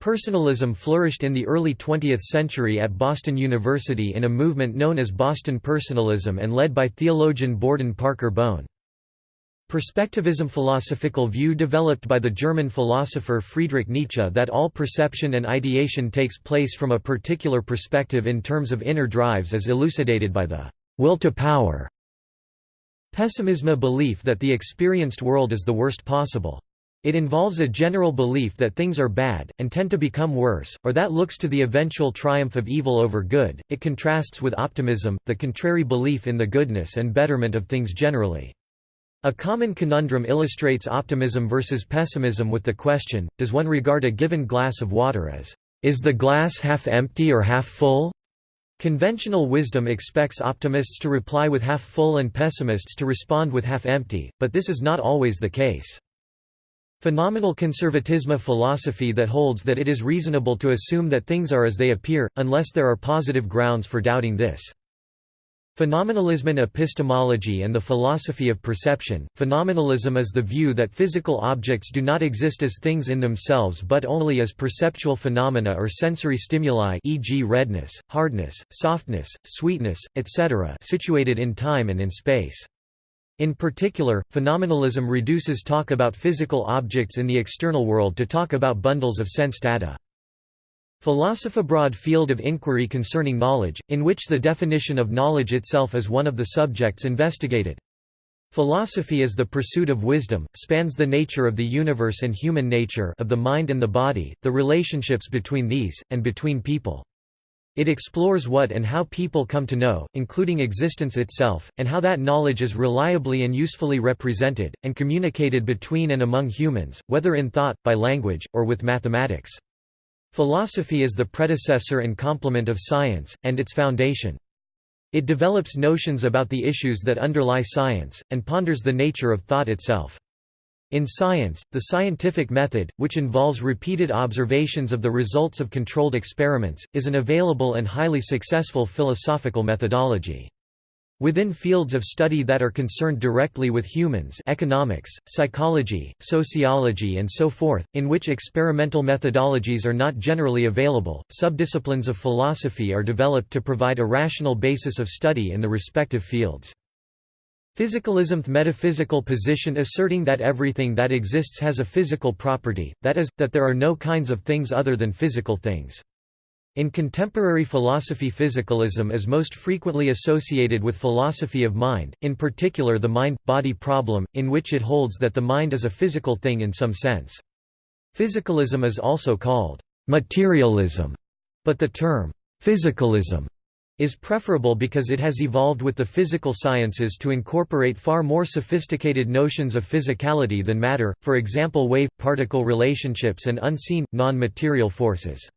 Personalism flourished in the early 20th century at Boston University in a movement known as Boston Personalism and led by theologian Borden Parker Bowne. Perspectivism philosophical view developed by the German philosopher Friedrich Nietzsche that all perception and ideation takes place from a particular perspective in terms of inner drives as elucidated by the will to power. Pessimism a belief that the experienced world is the worst possible. It involves a general belief that things are bad, and tend to become worse, or that looks to the eventual triumph of evil over good. It contrasts with optimism, the contrary belief in the goodness and betterment of things generally. A common conundrum illustrates optimism versus pessimism with the question, does one regard a given glass of water as, is the glass half empty or half full? Conventional wisdom expects optimists to reply with half full and pessimists to respond with half empty, but this is not always the case. Phenomenal conservatism philosophy that holds that it is reasonable to assume that things are as they appear, unless there are positive grounds for doubting this. Phenomenalism in epistemology and the philosophy of perception. Phenomenalism is the view that physical objects do not exist as things in themselves but only as perceptual phenomena or sensory stimuli e.g. redness, hardness, softness, sweetness, etc. situated in time and in space. In particular, phenomenalism reduces talk about physical objects in the external world to talk about bundles of sense data. Philosophy broad field of inquiry concerning knowledge, in which the definition of knowledge itself is one of the subjects investigated. Philosophy is the pursuit of wisdom, spans the nature of the universe and human nature of the mind and the body, the relationships between these, and between people. It explores what and how people come to know, including existence itself, and how that knowledge is reliably and usefully represented, and communicated between and among humans, whether in thought, by language, or with mathematics. Philosophy is the predecessor and complement of science, and its foundation. It develops notions about the issues that underlie science, and ponders the nature of thought itself. In science, the scientific method, which involves repeated observations of the results of controlled experiments, is an available and highly successful philosophical methodology. Within fields of study that are concerned directly with humans economics, psychology, sociology and so forth, in which experimental methodologies are not generally available, subdisciplines of philosophy are developed to provide a rational basis of study in the respective fields. Physicalism the metaphysical position asserting that everything that exists has a physical property, that is, that there are no kinds of things other than physical things. In contemporary philosophy physicalism is most frequently associated with philosophy of mind, in particular the mind-body problem, in which it holds that the mind is a physical thing in some sense. Physicalism is also called materialism, but the term physicalism is preferable because it has evolved with the physical sciences to incorporate far more sophisticated notions of physicality than matter, for example wave-particle relationships and unseen, non-material forces.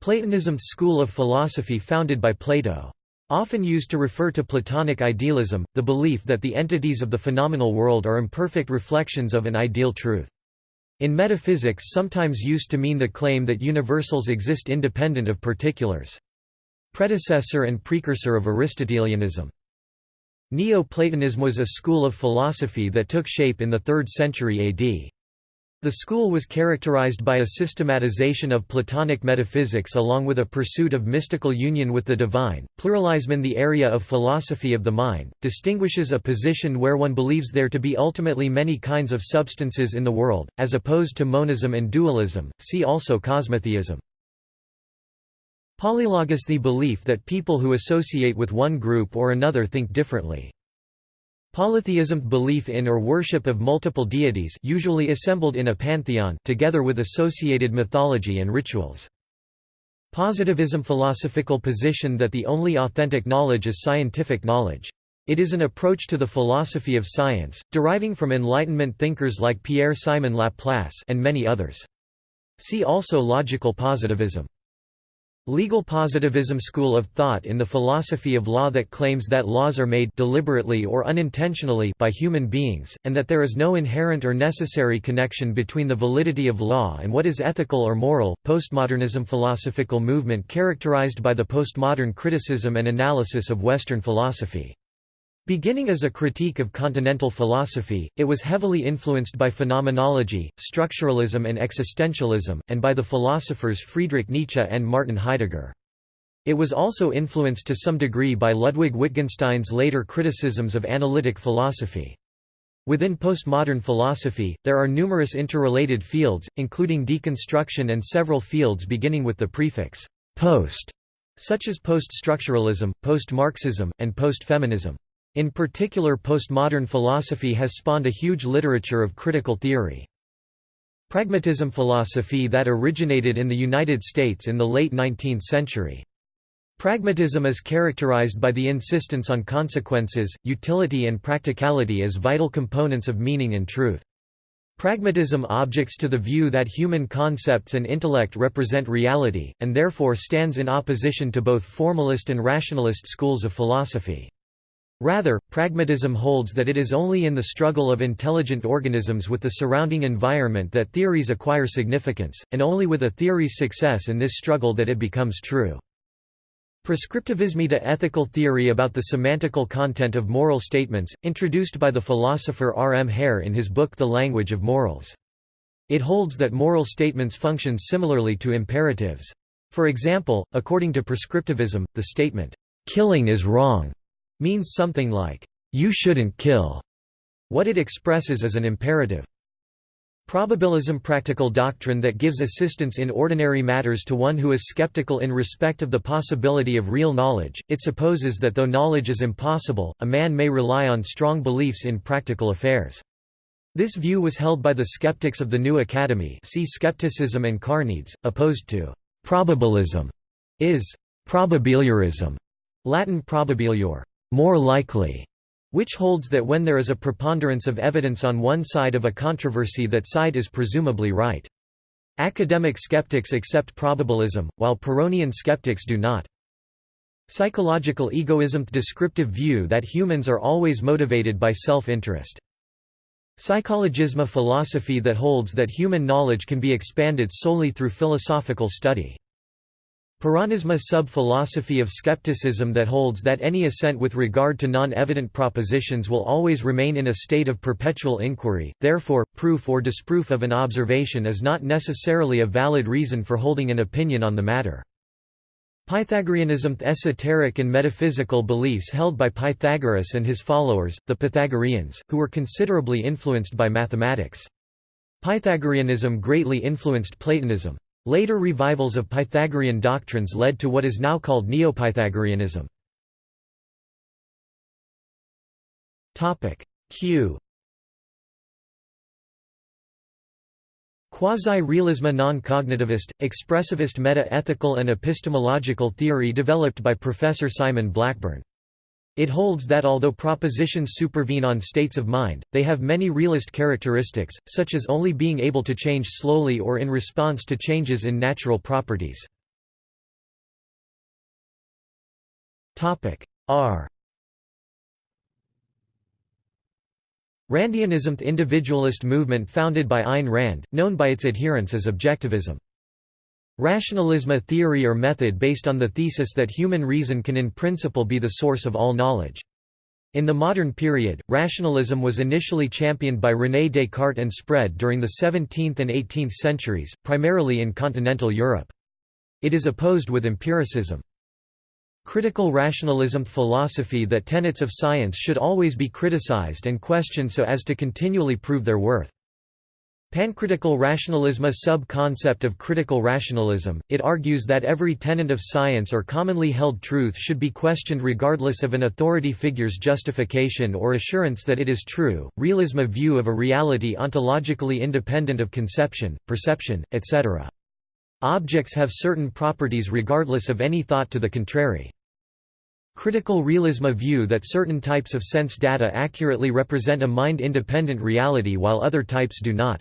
Platonism's school of philosophy founded by Plato. Often used to refer to Platonic idealism, the belief that the entities of the phenomenal world are imperfect reflections of an ideal truth. In metaphysics sometimes used to mean the claim that universals exist independent of particulars predecessor and precursor of Aristotelianism. Neo-Platonism was a school of philosophy that took shape in the 3rd century AD. The school was characterized by a systematization of Platonic metaphysics along with a pursuit of mystical union with the divine. Pluralism in the area of philosophy of the mind distinguishes a position where one believes there to be ultimately many kinds of substances in the world, as opposed to monism and dualism. See also cosmotheism. Polylogous the belief that people who associate with one group or another think differently. Polytheism belief in or worship of multiple deities usually assembled in a pantheon together with associated mythology and rituals. Positivism philosophical position that the only authentic knowledge is scientific knowledge. It is an approach to the philosophy of science, deriving from Enlightenment thinkers like Pierre-Simon Laplace and many others. See also logical positivism. Legal positivism school of thought in the philosophy of law that claims that laws are made deliberately or unintentionally by human beings, and that there is no inherent or necessary connection between the validity of law and what is ethical or moral. Postmodernism philosophical movement characterized by the postmodern criticism and analysis of Western philosophy. Beginning as a critique of continental philosophy, it was heavily influenced by phenomenology, structuralism and existentialism, and by the philosophers Friedrich Nietzsche and Martin Heidegger. It was also influenced to some degree by Ludwig Wittgenstein's later criticisms of analytic philosophy. Within postmodern philosophy, there are numerous interrelated fields, including deconstruction and several fields beginning with the prefix «post», such as post-structuralism, post-Marxism, and post-feminism. In particular postmodern philosophy has spawned a huge literature of critical theory. Pragmatism philosophy that originated in the United States in the late 19th century. Pragmatism is characterized by the insistence on consequences, utility and practicality as vital components of meaning and truth. Pragmatism objects to the view that human concepts and intellect represent reality, and therefore stands in opposition to both formalist and rationalist schools of philosophy. Rather, pragmatism holds that it is only in the struggle of intelligent organisms with the surrounding environment that theories acquire significance, and only with a theory's success in this struggle that it becomes true. Prescriptivism the ethical theory about the semantical content of moral statements, introduced by the philosopher R. M. Hare in his book The Language of Morals. It holds that moral statements function similarly to imperatives. For example, according to prescriptivism, the statement, "'killing is wrong' means something like, "'You shouldn't kill'". What it expresses is an imperative. Probabilism practical doctrine that gives assistance in ordinary matters to one who is skeptical in respect of the possibility of real knowledge, it supposes that though knowledge is impossible, a man may rely on strong beliefs in practical affairs. This view was held by the skeptics of the New Academy see Skepticism and Carneades, opposed to «probabilism» is probabiliorism, Latin probabilior, more likely, which holds that when there is a preponderance of evidence on one side of a controversy that side is presumably right. Academic skeptics accept probabilism, while Pyrrhonian skeptics do not. Psychological egoism – descriptive view that humans are always motivated by self-interest. Psychologism a – philosophy that holds that human knowledge can be expanded solely through philosophical study. Pyrrhonism sub-philosophy of skepticism that holds that any assent with regard to non-evident propositions will always remain in a state of perpetual inquiry, therefore, proof or disproof of an observation is not necessarily a valid reason for holding an opinion on the matter. Pythagoreanism esoteric and metaphysical beliefs held by Pythagoras and his followers, the Pythagoreans, who were considerably influenced by mathematics. Pythagoreanism greatly influenced Platonism. Later revivals of Pythagorean doctrines led to what is now called Neo-Pythagoreanism. Q Quasi-realism non-cognitivist, expressivist meta-ethical and epistemological theory developed by Professor Simon Blackburn. It holds that although propositions supervene on states of mind, they have many realist characteristics, such as only being able to change slowly or in response to changes in natural properties. R Randianism the individualist movement founded by Ayn Rand, known by its adherents as objectivism. Rationalism a theory or method based on the thesis that human reason can in principle be the source of all knowledge. In the modern period, rationalism was initially championed by René Descartes and spread during the 17th and 18th centuries, primarily in continental Europe. It is opposed with empiricism. Critical rationalism philosophy that tenets of science should always be criticized and questioned so as to continually prove their worth. Pancritical rationalism A sub-concept of critical rationalism, it argues that every tenet of science or commonly held truth should be questioned regardless of an authority figure's justification or assurance that it is true. Realism A view of a reality ontologically independent of conception, perception, etc. Objects have certain properties regardless of any thought to the contrary. Critical realism A view that certain types of sense data accurately represent a mind-independent reality while other types do not.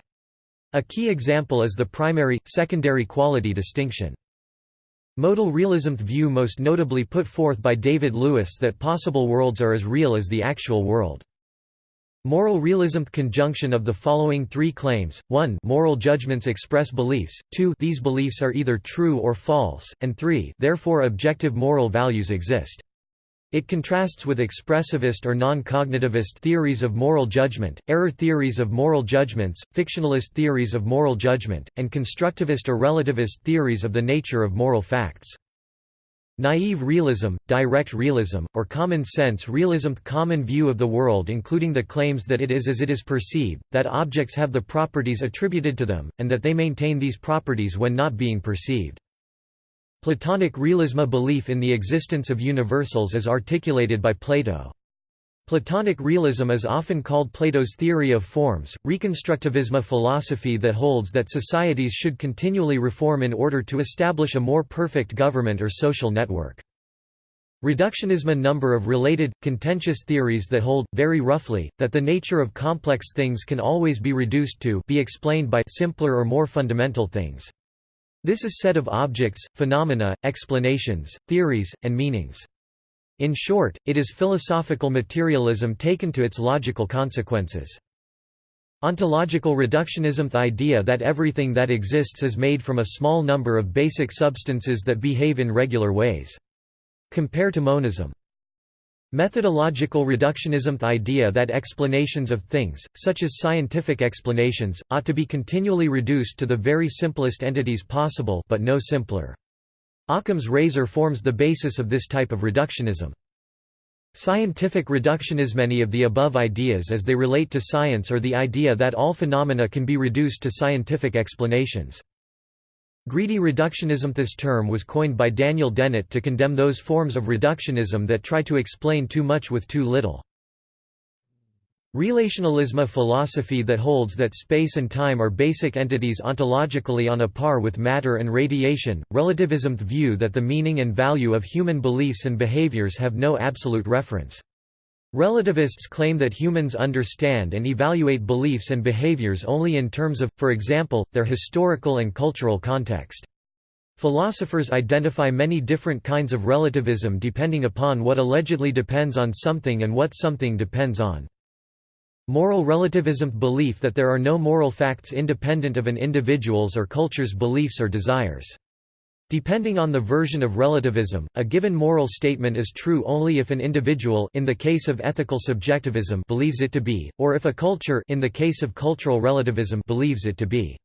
A key example is the primary-secondary quality distinction. Modal realism view most notably put forth by David Lewis that possible worlds are as real as the actual world. Moral realism conjunction of the following three claims, 1 moral judgments express beliefs, 2 these beliefs are either true or false, and 3 therefore objective moral values exist. It contrasts with expressivist or non-cognitivist theories of moral judgment, error theories of moral judgments, fictionalist theories of moral judgment, and constructivist or relativist theories of the nature of moral facts. Naive realism, direct realism, or common sense realism common view of the world including the claims that it is as it is perceived, that objects have the properties attributed to them, and that they maintain these properties when not being perceived. Platonic realism a belief in the existence of universals as articulated by Plato. Platonic realism is often called Plato's theory of forms, reconstructivism a philosophy that holds that societies should continually reform in order to establish a more perfect government or social network. Reductionism a number of related, contentious theories that hold, very roughly, that the nature of complex things can always be reduced to be explained by simpler or more fundamental things. This is set of objects, phenomena, explanations, theories, and meanings. In short, it is philosophical materialism taken to its logical consequences. Ontological reductionism The idea that everything that exists is made from a small number of basic substances that behave in regular ways. Compare to monism. Methodological reductionism The idea that explanations of things, such as scientific explanations, ought to be continually reduced to the very simplest entities possible but no simpler. Occam's razor forms the basis of this type of reductionism. Scientific reductionism Many of the above ideas as they relate to science are the idea that all phenomena can be reduced to scientific explanations. Greedy reductionism This term was coined by Daniel Dennett to condemn those forms of reductionism that try to explain too much with too little. Relationalism a philosophy that holds that space and time are basic entities ontologically on a par with matter and radiation, relativism the view that the meaning and value of human beliefs and behaviors have no absolute reference. Relativists claim that humans understand and evaluate beliefs and behaviors only in terms of, for example, their historical and cultural context. Philosophers identify many different kinds of relativism depending upon what allegedly depends on something and what something depends on. Moral relativism – belief that there are no moral facts independent of an individual's or culture's beliefs or desires. Depending on the version of relativism, a given moral statement is true only if an individual in the case of ethical subjectivism believes it to be, or if a culture in the case of cultural relativism believes it to be.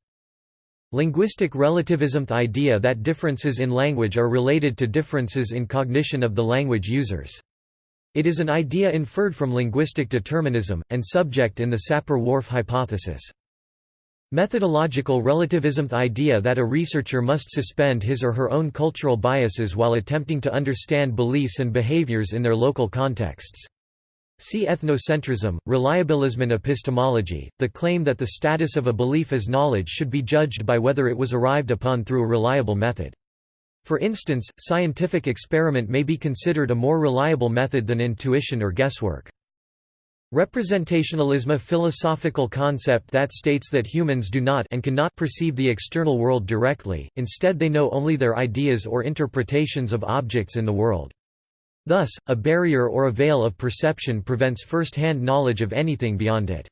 Linguistic relativism the idea that differences in language are related to differences in cognition of the language users. It is an idea inferred from linguistic determinism, and subject in the Sapir-Whorf hypothesis. Methodological relativism the idea that a researcher must suspend his or her own cultural biases while attempting to understand beliefs and behaviors in their local contexts. See ethnocentrism, reliabilism and epistemology, the claim that the status of a belief as knowledge should be judged by whether it was arrived upon through a reliable method. For instance, scientific experiment may be considered a more reliable method than intuition or guesswork. Representationalism a philosophical concept that states that humans do not and cannot perceive the external world directly, instead they know only their ideas or interpretations of objects in the world. Thus, a barrier or a veil of perception prevents first-hand knowledge of anything beyond it.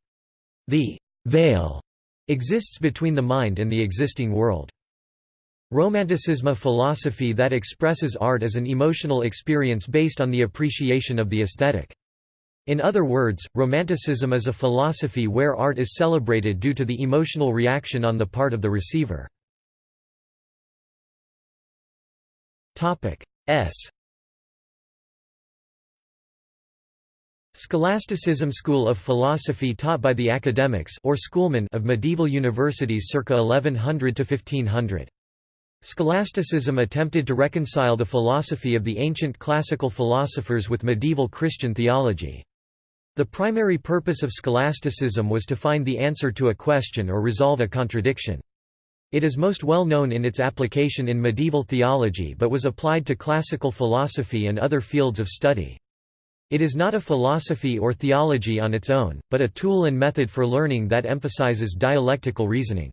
The veil exists between the mind and the existing world. Romanticism a philosophy that expresses art as an emotional experience based on the appreciation of the aesthetic. In other words, Romanticism is a philosophy where art is celebrated due to the emotional reaction on the part of the receiver. S Scholasticism school of philosophy taught by the academics or schoolmen of medieval universities circa 1100 to 1500. Scholasticism attempted to reconcile the philosophy of the ancient classical philosophers with medieval Christian theology. The primary purpose of scholasticism was to find the answer to a question or resolve a contradiction. It is most well known in its application in medieval theology but was applied to classical philosophy and other fields of study. It is not a philosophy or theology on its own, but a tool and method for learning that emphasizes dialectical reasoning.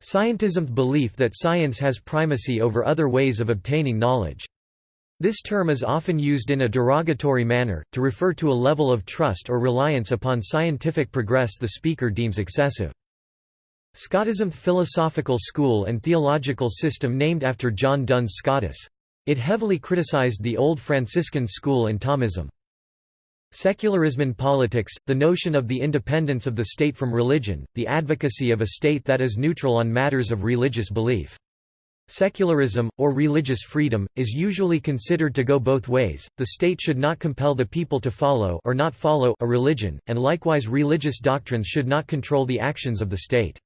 Scientism's belief that science has primacy over other ways of obtaining knowledge. This term is often used in a derogatory manner, to refer to a level of trust or reliance upon scientific progress the speaker deems excessive. Scotism philosophical school and theological system named after John Duns Scotus. It heavily criticized the old Franciscan school and Thomism. Secularism in politics, the notion of the independence of the state from religion, the advocacy of a state that is neutral on matters of religious belief. Secularism, or religious freedom, is usually considered to go both ways, the state should not compel the people to follow or not follow a religion, and likewise religious doctrines should not control the actions of the state.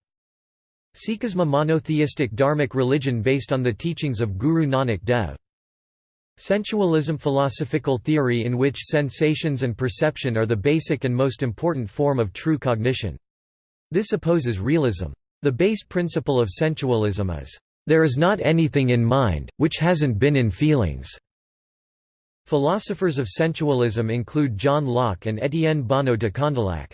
Sikhism monotheistic dharmic religion based on the teachings of Guru Nanak Dev. Sensualism philosophical theory in which sensations and perception are the basic and most important form of true cognition. This opposes realism. The base principle of sensualism is, "...there is not anything in mind, which hasn't been in feelings." Philosophers of sensualism include John Locke and Étienne Bonnot de Condillac.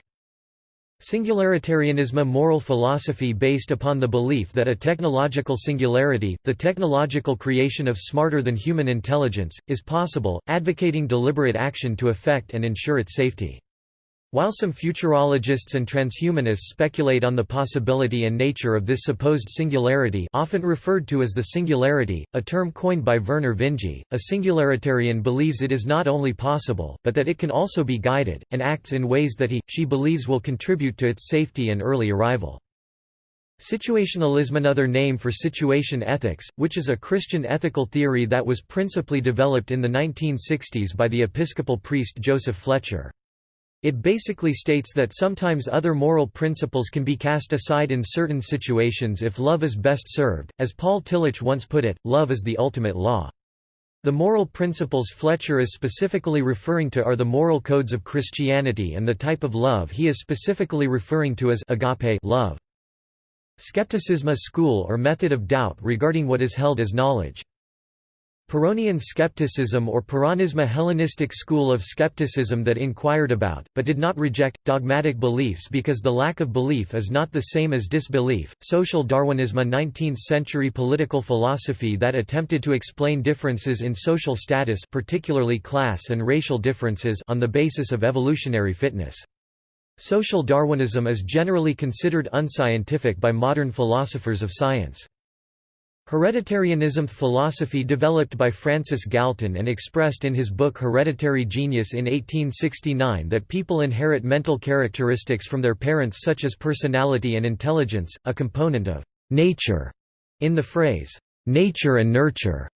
Singularitarianism a moral philosophy based upon the belief that a technological singularity, the technological creation of smarter-than-human intelligence, is possible, advocating deliberate action to effect and ensure its safety. While some futurologists and transhumanists speculate on the possibility and nature of this supposed singularity often referred to as the singularity, a term coined by Vernor Vinge, a singularitarian believes it is not only possible, but that it can also be guided, and acts in ways that he, she believes will contribute to its safety and early arrival. Situationalism another name for situation ethics, which is a Christian ethical theory that was principally developed in the 1960s by the Episcopal priest Joseph Fletcher. It basically states that sometimes other moral principles can be cast aside in certain situations if love is best served. As Paul Tillich once put it, love is the ultimate law. The moral principles Fletcher is specifically referring to are the moral codes of Christianity and the type of love he is specifically referring to as agape love. Skepticism a school or method of doubt regarding what is held as knowledge. Pyrrhonian skepticism or Pyrrhonism Hellenistic school of skepticism that inquired about, but did not reject, dogmatic beliefs because the lack of belief is not the same as disbelief. Social Darwinism a 19th-century political philosophy that attempted to explain differences in social status particularly class and racial differences on the basis of evolutionary fitness. Social Darwinism is generally considered unscientific by modern philosophers of science. Hereditarianism philosophy developed by Francis Galton and expressed in his book Hereditary Genius in 1869 that people inherit mental characteristics from their parents such as personality and intelligence, a component of «nature» in the phrase «nature and nurture»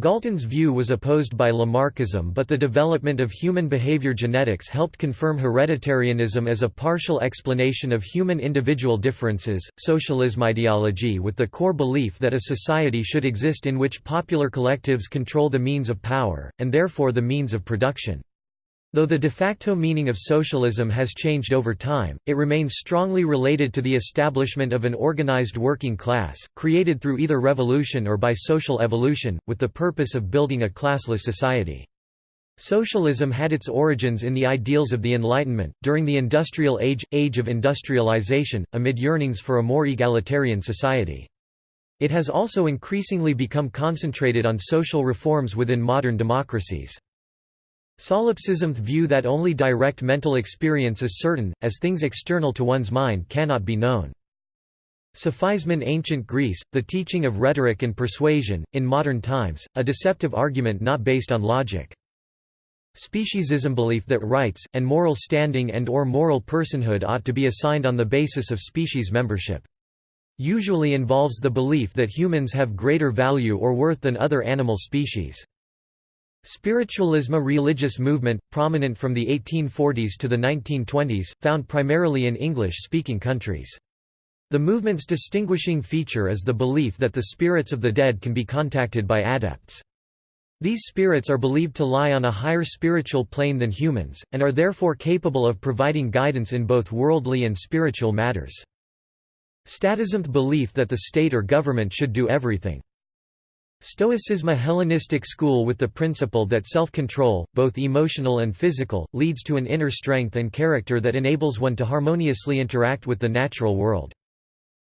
Galton's view was opposed by Lamarckism but the development of human behavior genetics helped confirm hereditarianism as a partial explanation of human individual differences. Socialism ideology with the core belief that a society should exist in which popular collectives control the means of power, and therefore the means of production. Though the de facto meaning of socialism has changed over time, it remains strongly related to the establishment of an organized working class, created through either revolution or by social evolution, with the purpose of building a classless society. Socialism had its origins in the ideals of the Enlightenment, during the Industrial Age, age of industrialization, amid yearnings for a more egalitarian society. It has also increasingly become concentrated on social reforms within modern democracies. Solipsism's view that only direct mental experience is certain, as things external to one's mind cannot be known. Sophism in ancient Greece, the teaching of rhetoric and persuasion, in modern times, a deceptive argument not based on logic. Speciesism belief that rights, and moral standing and or moral personhood ought to be assigned on the basis of species membership. Usually involves the belief that humans have greater value or worth than other animal species. Spiritualism a religious movement, prominent from the 1840s to the 1920s, found primarily in English-speaking countries. The movement's distinguishing feature is the belief that the spirits of the dead can be contacted by adepts. These spirits are believed to lie on a higher spiritual plane than humans, and are therefore capable of providing guidance in both worldly and spiritual matters. Statism's belief that the state or government should do everything. Stoicism a Hellenistic school with the principle that self-control, both emotional and physical, leads to an inner strength and character that enables one to harmoniously interact with the natural world.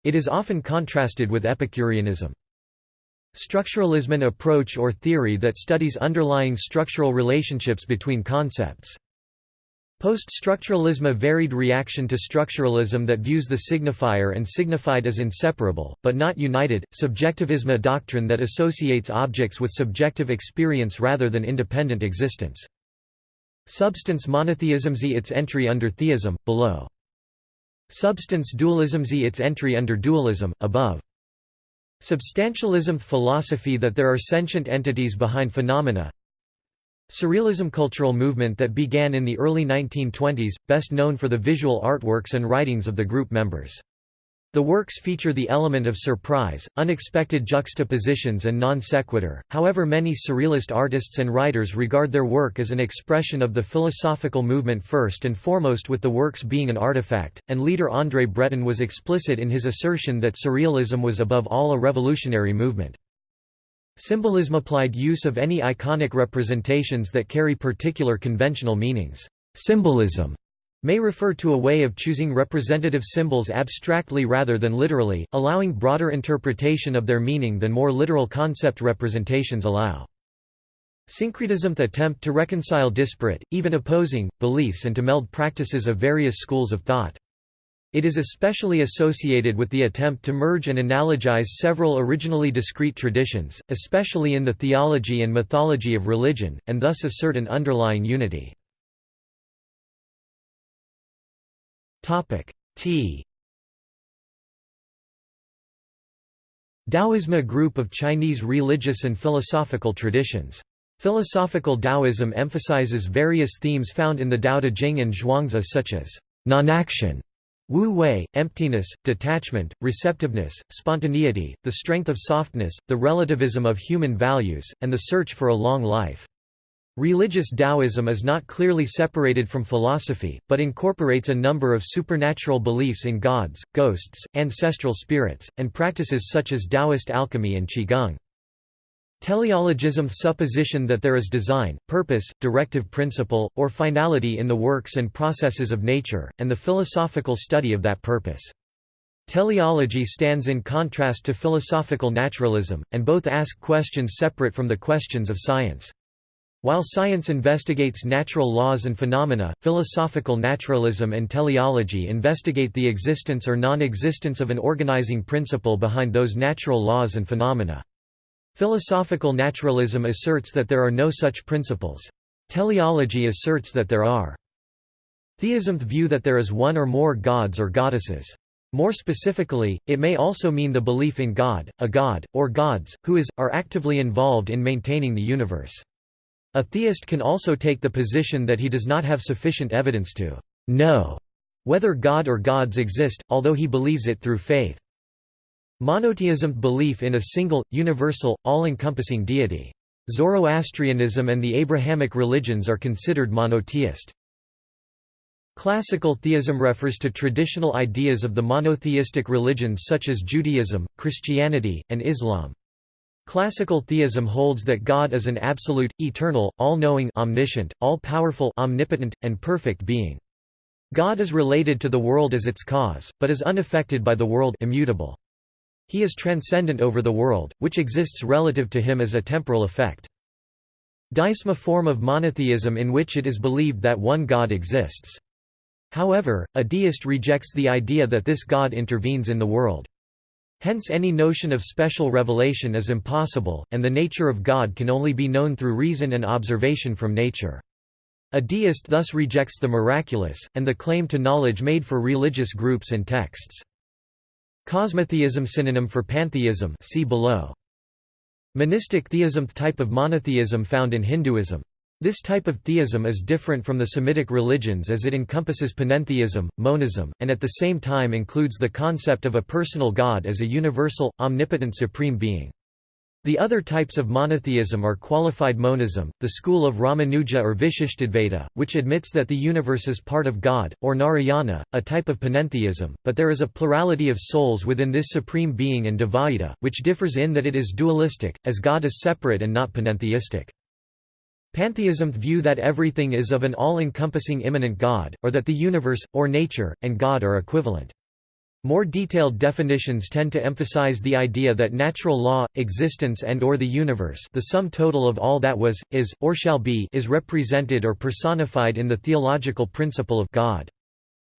It is often contrasted with Epicureanism. Structuralism an approach or theory that studies underlying structural relationships between concepts. Post-structuralism a varied reaction to structuralism that views the signifier and signified as inseparable, but not united, subjectivism a doctrine that associates objects with subjective experience rather than independent existence. Substance monotheism z its entry under theism, below. Substance dualism z its entry under dualism, above. Substantialism philosophy that there are sentient entities behind phenomena Surrealism cultural movement that began in the early 1920s, best known for the visual artworks and writings of the group members. The works feature the element of surprise, unexpected juxtapositions and non sequitur, however many surrealist artists and writers regard their work as an expression of the philosophical movement first and foremost with the works being an artifact, and leader André Breton was explicit in his assertion that surrealism was above all a revolutionary movement. Symbolism applied use of any iconic representations that carry particular conventional meanings. Symbolism may refer to a way of choosing representative symbols abstractly rather than literally, allowing broader interpretation of their meaning than more literal concept representations allow. Syncretism the attempt to reconcile disparate, even opposing, beliefs and to meld practices of various schools of thought. It is especially associated with the attempt to merge and analogize several originally discrete traditions, especially in the theology and mythology of religion, and thus assert an underlying unity. T Taoism a group of Chinese religious and philosophical traditions. Philosophical Taoism emphasizes various themes found in the Tao Te Ching and Zhuangzi such as non-action, Wu Wei, emptiness, detachment, receptiveness, spontaneity, the strength of softness, the relativism of human values, and the search for a long life. Religious Taoism is not clearly separated from philosophy, but incorporates a number of supernatural beliefs in gods, ghosts, ancestral spirits, and practices such as Taoist alchemy and Qigong. Teleologism's supposition that there is design, purpose, directive principle, or finality in the works and processes of nature, and the philosophical study of that purpose. Teleology stands in contrast to philosophical naturalism, and both ask questions separate from the questions of science. While science investigates natural laws and phenomena, philosophical naturalism and teleology investigate the existence or non-existence of an organizing principle behind those natural laws and phenomena. Philosophical naturalism asserts that there are no such principles. Teleology asserts that there are. Theism view that there is one or more gods or goddesses. More specifically, it may also mean the belief in God, a god, or gods, who is, are actively involved in maintaining the universe. A theist can also take the position that he does not have sufficient evidence to know whether God or gods exist, although he believes it through faith. Monotheism – belief in a single, universal, all-encompassing deity. Zoroastrianism and the Abrahamic religions are considered monotheist. Classical theism refers to traditional ideas of the monotheistic religions such as Judaism, Christianity, and Islam. Classical theism holds that God is an absolute, eternal, all-knowing omniscient, all-powerful omnipotent, and perfect being. God is related to the world as its cause, but is unaffected by the world immutable. He is transcendent over the world, which exists relative to him as a temporal effect. Deism a form of monotheism in which it is believed that one God exists. However, a deist rejects the idea that this God intervenes in the world. Hence any notion of special revelation is impossible, and the nature of God can only be known through reason and observation from nature. A deist thus rejects the miraculous, and the claim to knowledge made for religious groups and texts. Cosmotheism synonym for pantheism see below. Monistic theism type of monotheism found in Hinduism. This type of theism is different from the Semitic religions as it encompasses panentheism, monism, and at the same time includes the concept of a personal god as a universal, omnipotent supreme being. The other types of monotheism are qualified monism, the school of Ramanuja or Vishishtadvaita, which admits that the universe is part of God, or Narayana, a type of panentheism, but there is a plurality of souls within this supreme being and Dvaita, which differs in that it is dualistic, as God is separate and not panentheistic. Pantheism view that everything is of an all-encompassing immanent God, or that the universe, or nature, and God are equivalent. More detailed definitions tend to emphasize the idea that natural law, existence and or the universe the sum total of all that was, is, or shall be is represented or personified in the theological principle of God.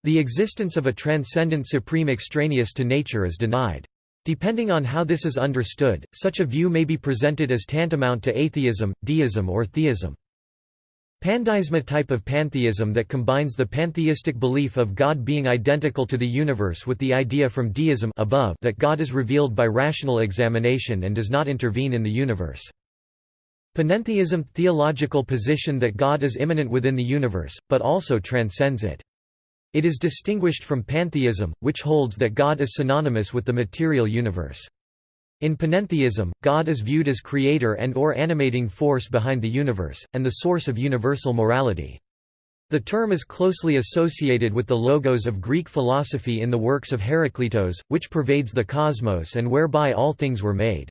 The existence of a transcendent supreme extraneous to nature is denied. Depending on how this is understood, such a view may be presented as tantamount to atheism, deism or theism. Pandeism type of pantheism that combines the pantheistic belief of God being identical to the universe with the idea from deism above that God is revealed by rational examination and does not intervene in the universe. Panentheism – theological position that God is immanent within the universe, but also transcends it. It is distinguished from pantheism, which holds that God is synonymous with the material universe. In panentheism, God is viewed as creator and or animating force behind the universe, and the source of universal morality. The term is closely associated with the logos of Greek philosophy in the works of Heraclitus, which pervades the cosmos and whereby all things were made.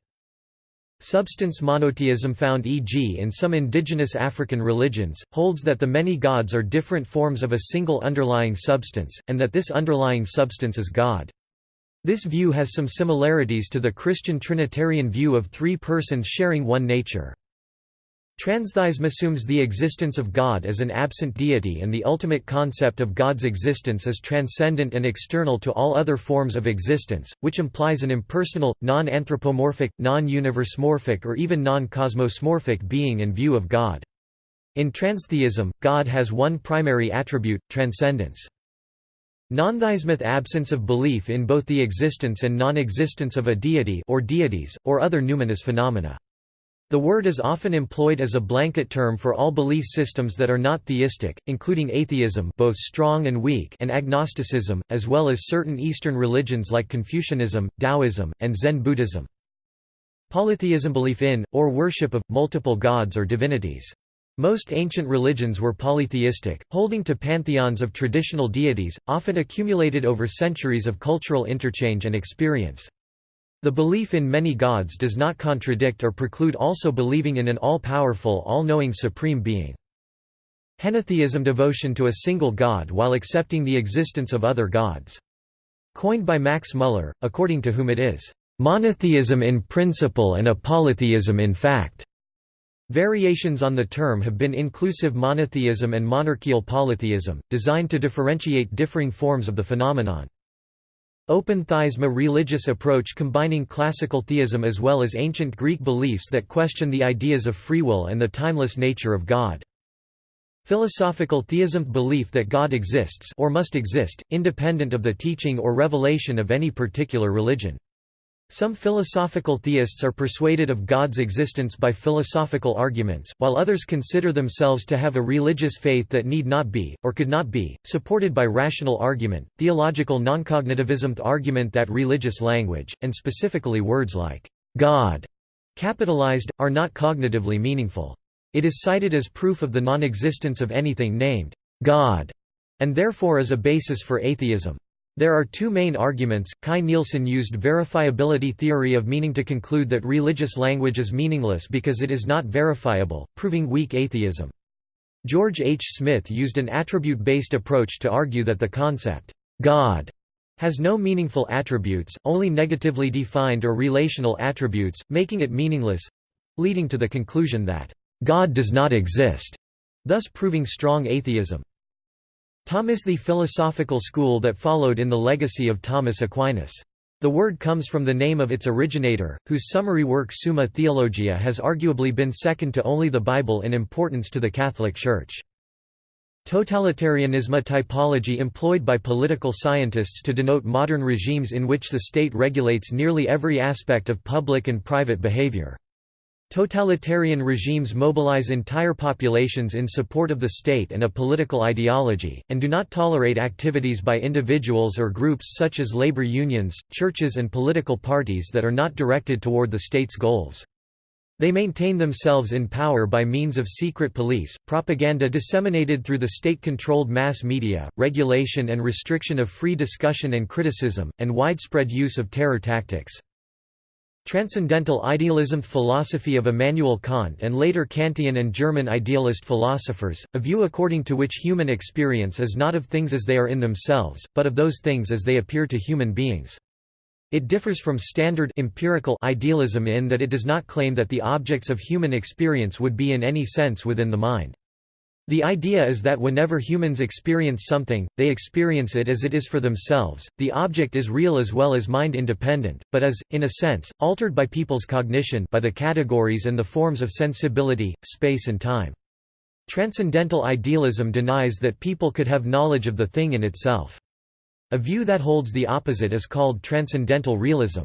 Substance monotheism found e.g. in some indigenous African religions, holds that the many gods are different forms of a single underlying substance, and that this underlying substance is God. This view has some similarities to the Christian Trinitarian view of three persons sharing one nature. Transtheism assumes the existence of God as an absent deity and the ultimate concept of God's existence as transcendent and external to all other forms of existence, which implies an impersonal, non-anthropomorphic, non-universemorphic or even non-cosmosmorphic being and view of God. In transtheism, God has one primary attribute, transcendence. Nontheismeth absence of belief in both the existence and non-existence of a deity or deities, or other numinous phenomena. The word is often employed as a blanket term for all belief systems that are not theistic, including atheism both strong and weak and agnosticism, as well as certain Eastern religions like Confucianism, Taoism, and Zen Buddhism. Polytheism belief in, or worship of, multiple gods or divinities. Most ancient religions were polytheistic, holding to pantheons of traditional deities, often accumulated over centuries of cultural interchange and experience. The belief in many gods does not contradict or preclude also believing in an all-powerful all-knowing supreme being. Henotheism devotion to a single god while accepting the existence of other gods. Coined by Max Muller, according to whom it is, "...monotheism in principle and a polytheism in fact." Variations on the term have been inclusive monotheism and monarchical polytheism, designed to differentiate differing forms of the phenomenon. Open theism a religious approach combining classical theism as well as ancient Greek beliefs that question the ideas of free will and the timeless nature of God. Philosophical theism belief that God exists or must exist, independent of the teaching or revelation of any particular religion. Some philosophical theists are persuaded of God's existence by philosophical arguments, while others consider themselves to have a religious faith that need not be, or could not be, supported by rational argument. Theological noncognitivism the argument that religious language, and specifically words like God, capitalized, are not cognitively meaningful. It is cited as proof of the non-existence of anything named God, and therefore is a basis for atheism. There are two main arguments. Kai Nielsen used verifiability theory of meaning to conclude that religious language is meaningless because it is not verifiable, proving weak atheism. George H. Smith used an attribute-based approach to argue that the concept, God, has no meaningful attributes, only negatively defined or relational attributes, making it meaningless—leading to the conclusion that, God does not exist, thus proving strong atheism. Thomism the philosophical school that followed in the legacy of Thomas Aquinas. The word comes from the name of its originator, whose summary work Summa Theologia has arguably been second to only the Bible in importance to the Catholic Church. Totalitarianism typology employed by political scientists to denote modern regimes in which the state regulates nearly every aspect of public and private behavior. Totalitarian regimes mobilize entire populations in support of the state and a political ideology, and do not tolerate activities by individuals or groups such as labor unions, churches and political parties that are not directed toward the state's goals. They maintain themselves in power by means of secret police, propaganda disseminated through the state-controlled mass media, regulation and restriction of free discussion and criticism, and widespread use of terror tactics. Transcendental idealism philosophy of Immanuel Kant and later Kantian and German idealist philosophers, a view according to which human experience is not of things as they are in themselves, but of those things as they appear to human beings. It differs from standard empirical idealism in that it does not claim that the objects of human experience would be in any sense within the mind. The idea is that whenever humans experience something, they experience it as it is for themselves, the object is real as well as mind-independent, but is, in a sense, altered by people's cognition by the categories and the forms of sensibility, space and time. Transcendental idealism denies that people could have knowledge of the thing in itself. A view that holds the opposite is called transcendental realism.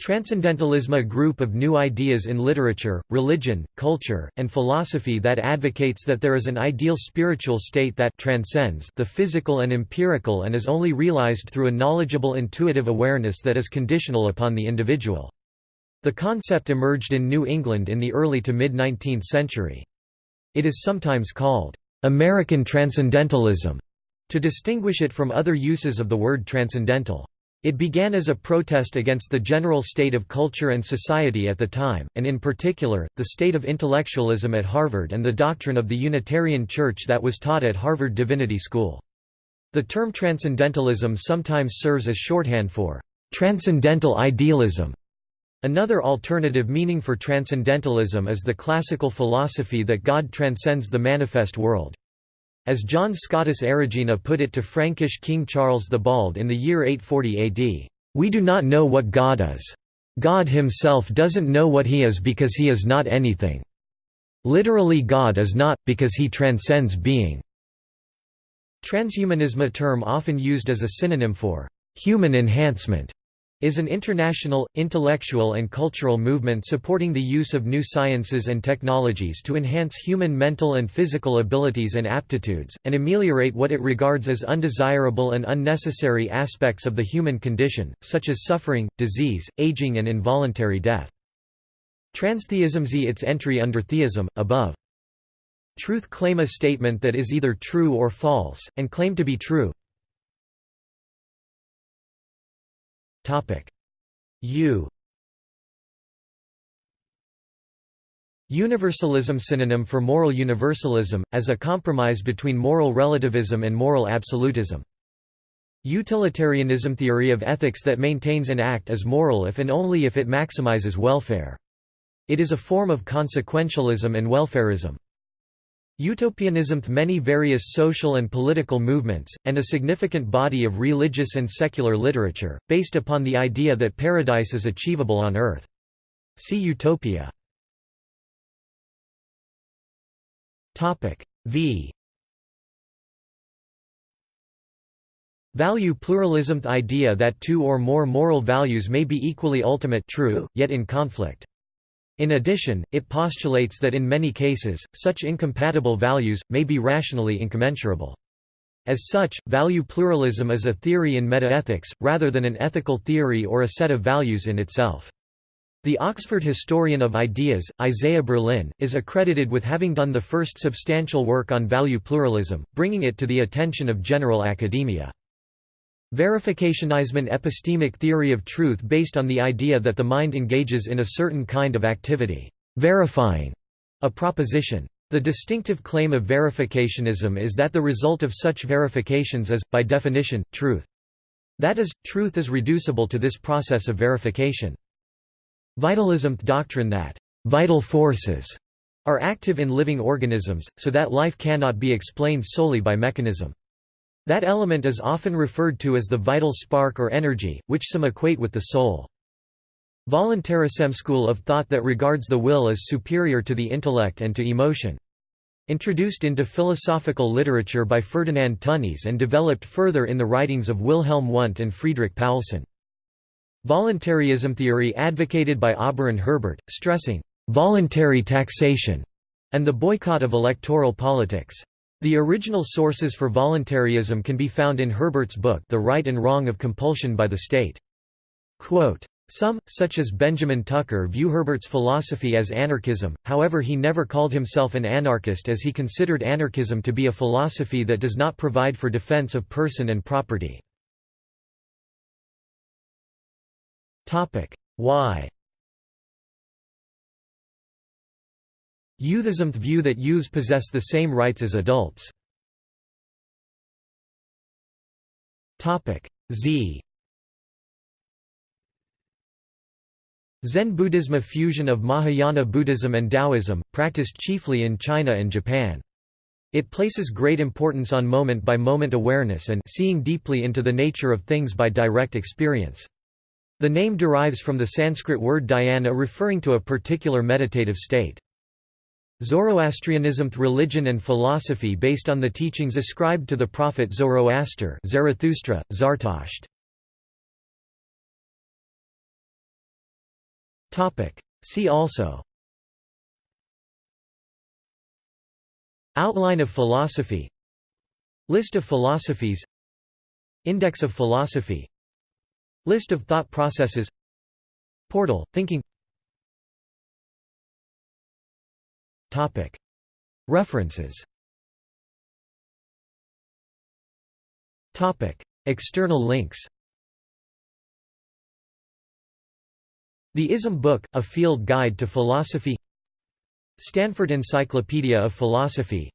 Transcendentalism a group of new ideas in literature, religion, culture, and philosophy that advocates that there is an ideal spiritual state that transcends the physical and empirical and is only realized through a knowledgeable intuitive awareness that is conditional upon the individual. The concept emerged in New England in the early to mid-19th century. It is sometimes called, "...American Transcendentalism", to distinguish it from other uses of the word transcendental. It began as a protest against the general state of culture and society at the time, and in particular, the state of intellectualism at Harvard and the doctrine of the Unitarian Church that was taught at Harvard Divinity School. The term transcendentalism sometimes serves as shorthand for transcendental idealism. Another alternative meaning for transcendentalism is the classical philosophy that God transcends the manifest world. As John Scotus Erigena put it to Frankish King Charles the Bald in the year 840 AD, "...we do not know what God is. God himself doesn't know what he is because he is not anything. Literally God is not, because he transcends being." Transhumanism a term often used as a synonym for "...human enhancement." Is an international, intellectual and cultural movement supporting the use of new sciences and technologies to enhance human mental and physical abilities and aptitudes, and ameliorate what it regards as undesirable and unnecessary aspects of the human condition, such as suffering, disease, aging and involuntary death. Transtheism z its entry under theism, above. Truth claim a statement that is either true or false, and claim to be true. U Universalism synonym for moral universalism, as a compromise between moral relativism and moral absolutism. Utilitarianism theory of ethics that maintains an act as moral if and only if it maximizes welfare. It is a form of consequentialism and welfarism. Utopianism Many various social and political movements, and a significant body of religious and secular literature, based upon the idea that paradise is achievable on earth. See Utopia. V Value pluralism The idea that two or more moral values may be equally ultimate true, yet in conflict. In addition, it postulates that in many cases, such incompatible values, may be rationally incommensurable. As such, value pluralism is a theory in metaethics, rather than an ethical theory or a set of values in itself. The Oxford historian of ideas, Isaiah Berlin, is accredited with having done the first substantial work on value pluralism, bringing it to the attention of general academia. Verificationism epistemic theory of truth based on the idea that the mind engages in a certain kind of activity, verifying a proposition. The distinctive claim of verificationism is that the result of such verifications is, by definition, truth. That is, truth is reducible to this process of verification. Vitalism doctrine that vital forces are active in living organisms, so that life cannot be explained solely by mechanism. That element is often referred to as the vital spark or energy, which some equate with the soul. Voluntarism school of thought that regards the will as superior to the intellect and to emotion. Introduced into philosophical literature by Ferdinand Tönnies and developed further in the writings of Wilhelm Wundt and Friedrich Paulsen. Voluntarism theory advocated by Auberon Herbert, stressing voluntary taxation and the boycott of electoral politics. The original sources for voluntarism can be found in Herbert's book The Right and Wrong of Compulsion by the State. Quote, some, such as Benjamin Tucker view Herbert's philosophy as anarchism, however he never called himself an anarchist as he considered anarchism to be a philosophy that does not provide for defense of person and property. Why Youthism view that youths possess the same rights as adults. Z Zen Buddhism a fusion of Mahayana Buddhism and Taoism, practiced chiefly in China and Japan. It places great importance on moment-by-moment -moment awareness and seeing deeply into the nature of things by direct experience. The name derives from the Sanskrit word dhyana referring to a particular meditative state. Zoroastrianism religion and philosophy based on the teachings ascribed to the prophet Zoroaster Zarathustra, Zartasht. See also. Outline of philosophy. List of philosophies. Index of philosophy. List of thought processes. Portal, thinking References. External links. The ISM Book, A Field Guide to Philosophy. Stanford Encyclopedia of Philosophy.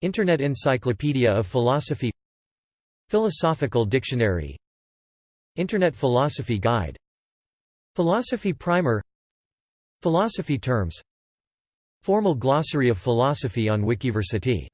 Internet Encyclopedia of Philosophy. Philosophical Dictionary. Internet Philosophy Guide. Philosophy Primer. Philosophy terms Formal glossary of philosophy on Wikiversity